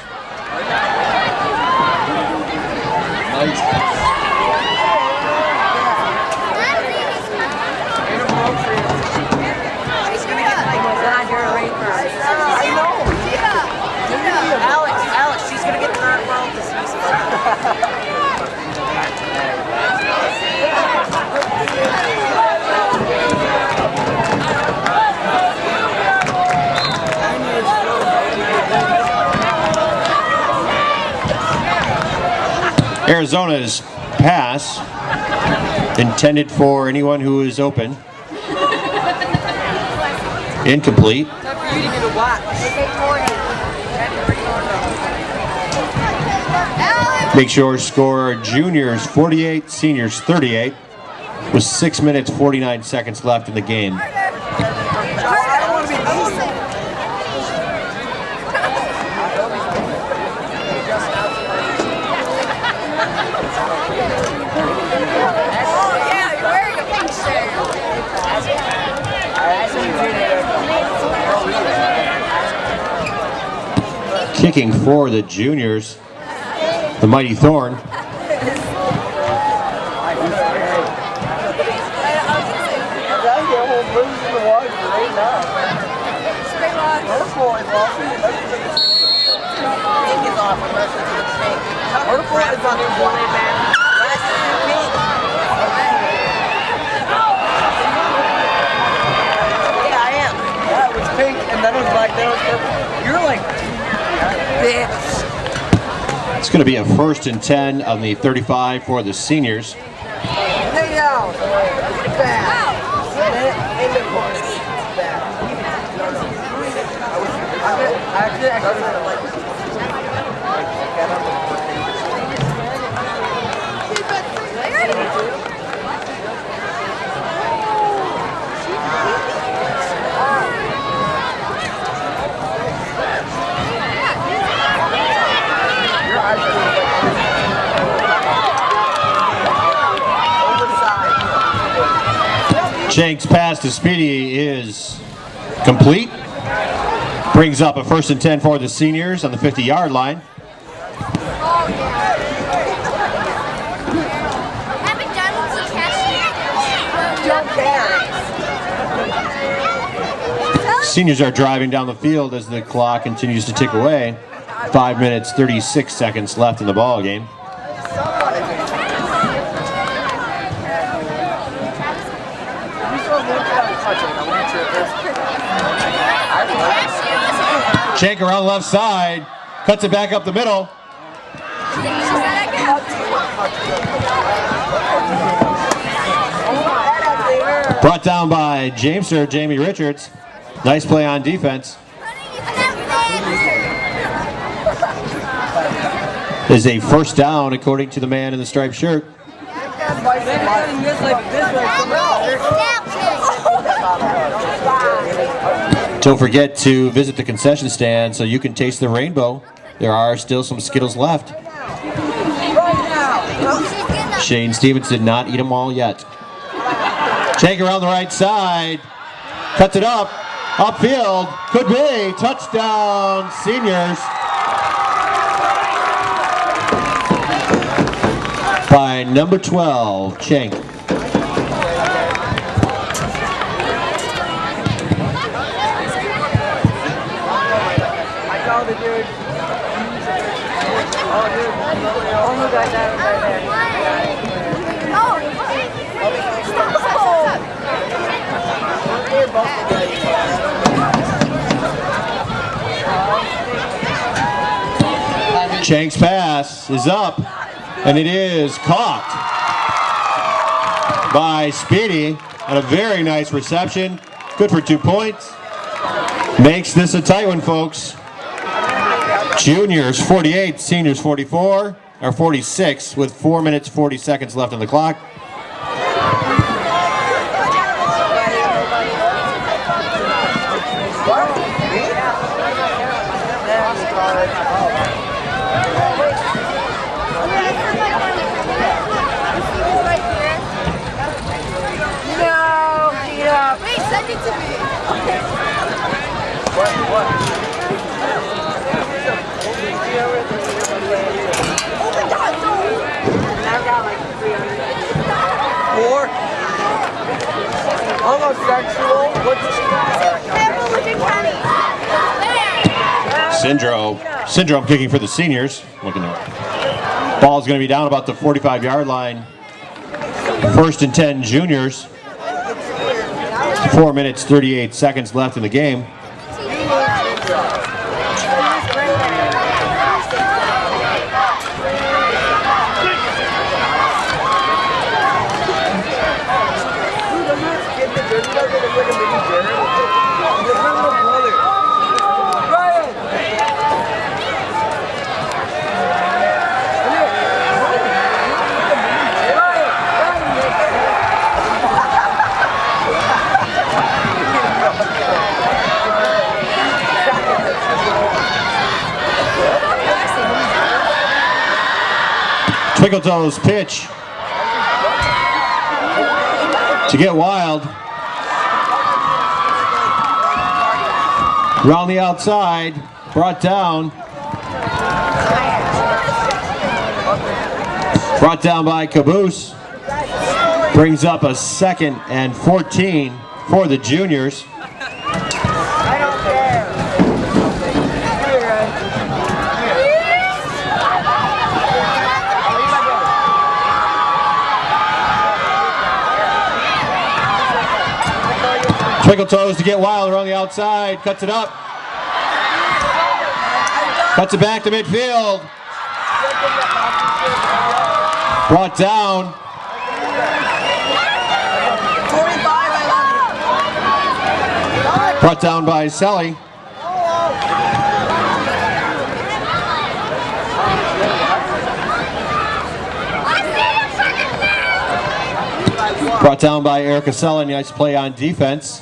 I know. Alex, Alex, she's gonna get the knocked out this season. Arizona's pass intended for anyone who is open. Incomplete. Make sure score juniors 48, seniors 38, with 6 minutes 49 seconds left in the game. I don't want to be easy. Yeah, you're wearing a pink shirt. Kicking for the juniors, the Mighty Thorn. Booze in the water right now. Spray log. Purple is off. Pink is off. Purple is on the one man. Last year, pink. Yeah, I am. Yeah, it was pink and then it was black, then it was purple. You're like, Bitch. It's going to be a first and 10 on the 35 for the seniors. Jenks' pass to Speedy is complete. Brings up a first and 10 for the seniors on the 50 yard line. Seniors are driving down the field as the clock continues to tick away. Five minutes, 36 seconds left in the ball game. Shank around left side, cuts it back up the middle. Brought down by Jameser, Jamie Richards. Nice play on defense. Is a first down according to the man in the striped shirt. Don't forget to visit the concession stand so you can taste the rainbow. There are still some Skittles left. Shane Stevens did not eat them all yet. Take around the right side. Cuts it up. Upfield. Could be. Touchdown, seniors. by number 12, Cheng. I called the dude. Oh, dude. That right there? Pass is up, and it is caught by Speedy, and a very nice reception. Good for two points. Makes this a tight one, folks. Juniors 48, seniors 44, or 46, with 4 minutes 40 seconds left on the clock. No, Tina. Wait, send it to me. Oh my god, no. I've got like 300. Four. Syndrome, syndrome kicking for the seniors. Looking at ball's going to be down about the 45 yard line. First and 10 juniors. Four minutes 38 seconds left in the game. Twinkle Toes pitch to get wild. Around the outside, brought down. Brought down by Caboose. Brings up a second and 14 for the juniors. I don't care. Here, guys. Twinkle Toes to get wild around the outside. Cuts it up. Cuts it back to midfield. Brought down. 45, I. Brought down by Selly. Brought down by Erica Selly. Nice play on defense.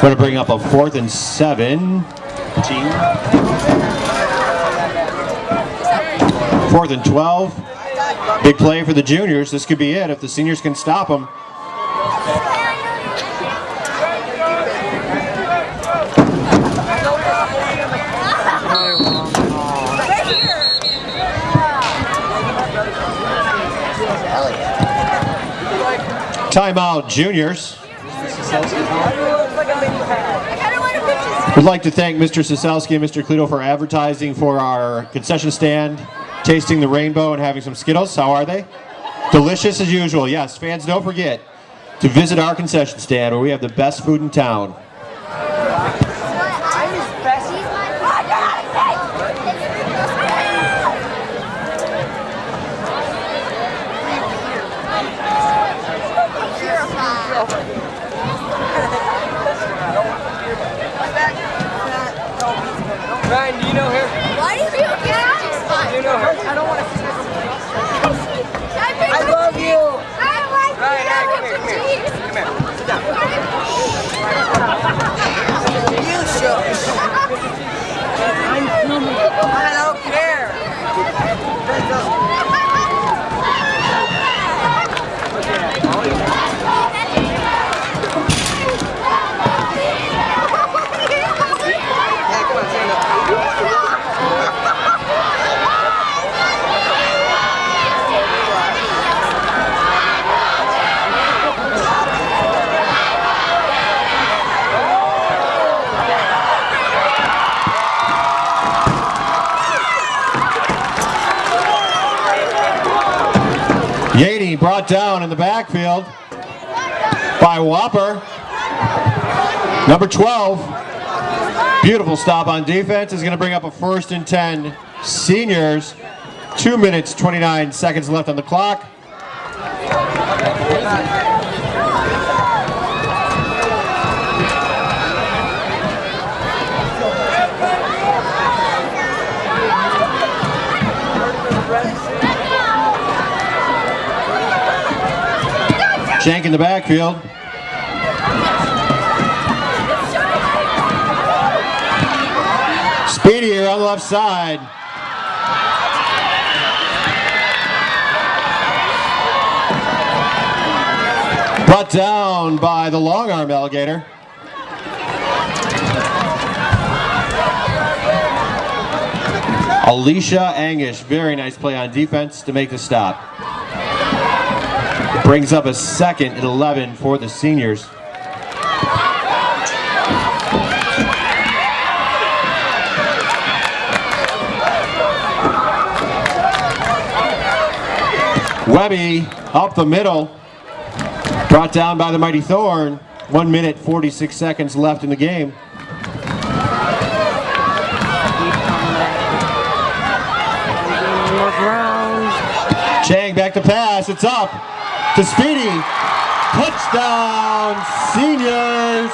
Going to bring up a fourth and seven. Fourth and 12. Big play for the juniors. This could be it if the seniors can stop them. Timeout, juniors. We'd like to thank Mr. Siselski and Mr. Cluto for advertising for our concession stand, tasting the rainbow and having some Skittles. How are they? Delicious as usual. Yes, fans, don't forget to visit our concession stand where we have the best food in town. 我的 brought down in the backfield by Whopper. Number 12. Beautiful stop on defense is going to bring up a first and 10 seniors. Two minutes, 29 seconds left on the clock. Shank in the backfield. Speedy on the left side. Brought down by the long arm alligator. Alicia Angish, very nice play on defense to make the stop. Brings up a second and 11 for the seniors. Webby up the middle. Brought down by the mighty Thorn. One minute, 46 seconds left in the game. Chang back to pass. It's up to Speedy. Touchdown, seniors.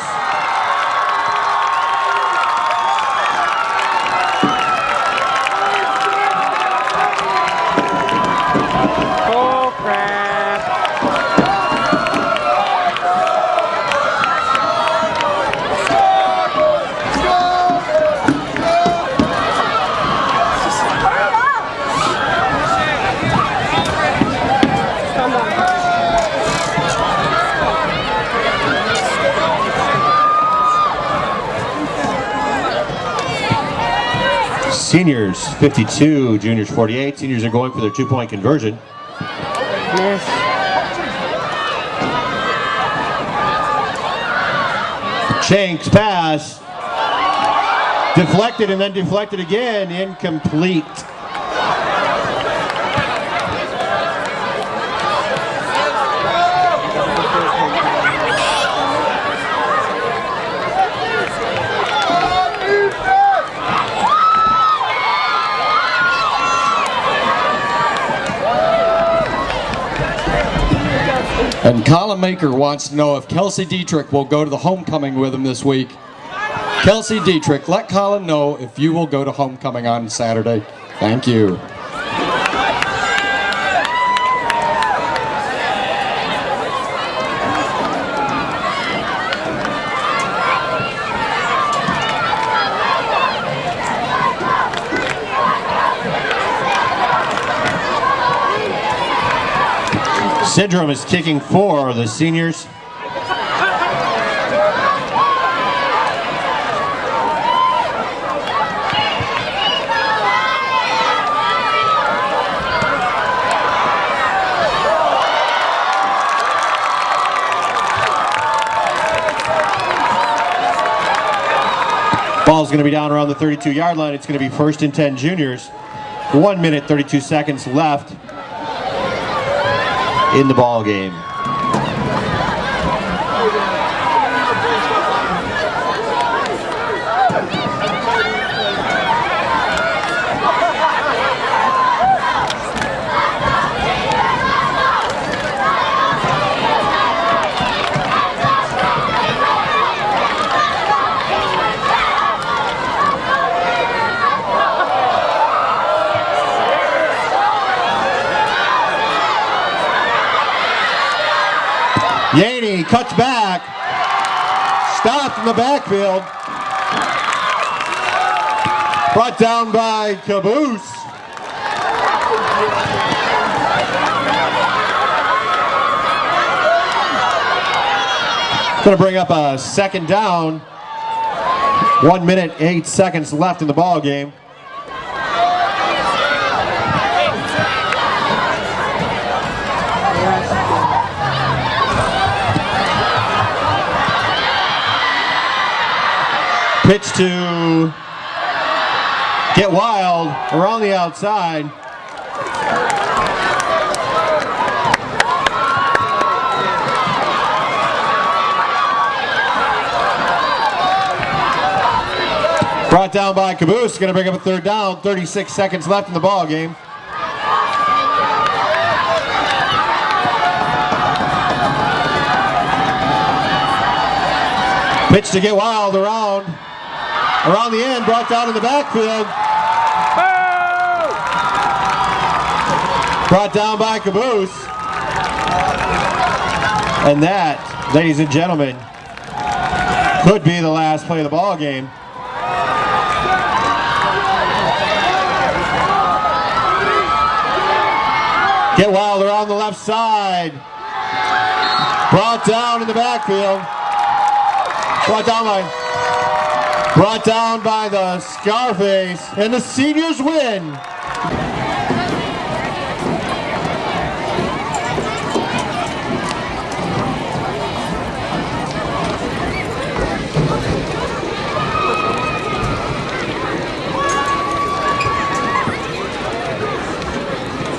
Oh crap. Seniors 52, juniors 48. Seniors are going for their two-point conversion. Chank's pass. Deflected and then deflected again. Incomplete. And Colin Maker wants to know if Kelsey Dietrich will go to the homecoming with him this week. Kelsey Dietrich, let Colin know if you will go to homecoming on Saturday. Thank you. Syndrome is kicking for the seniors. Ball's going to be down around the 32 yard line. It's going to be first and 10 juniors. One minute, 32 seconds left in the ball game. Yaney cuts back. Stopped in the backfield. Brought down by Caboose. Going to bring up a second down. One minute, eight seconds left in the ball game. Pitch to Get Wild around the outside. Brought down by Caboose, going to bring up a third down, 36 seconds left in the ball game. Pitch to get wild around. Around the end, brought down in the backfield. Brought down by Caboose. And that, ladies and gentlemen, could be the last play of the ball game. Get wild around the left side. Brought down in the backfield. Brought down by brought down by the Scarface. And the seniors win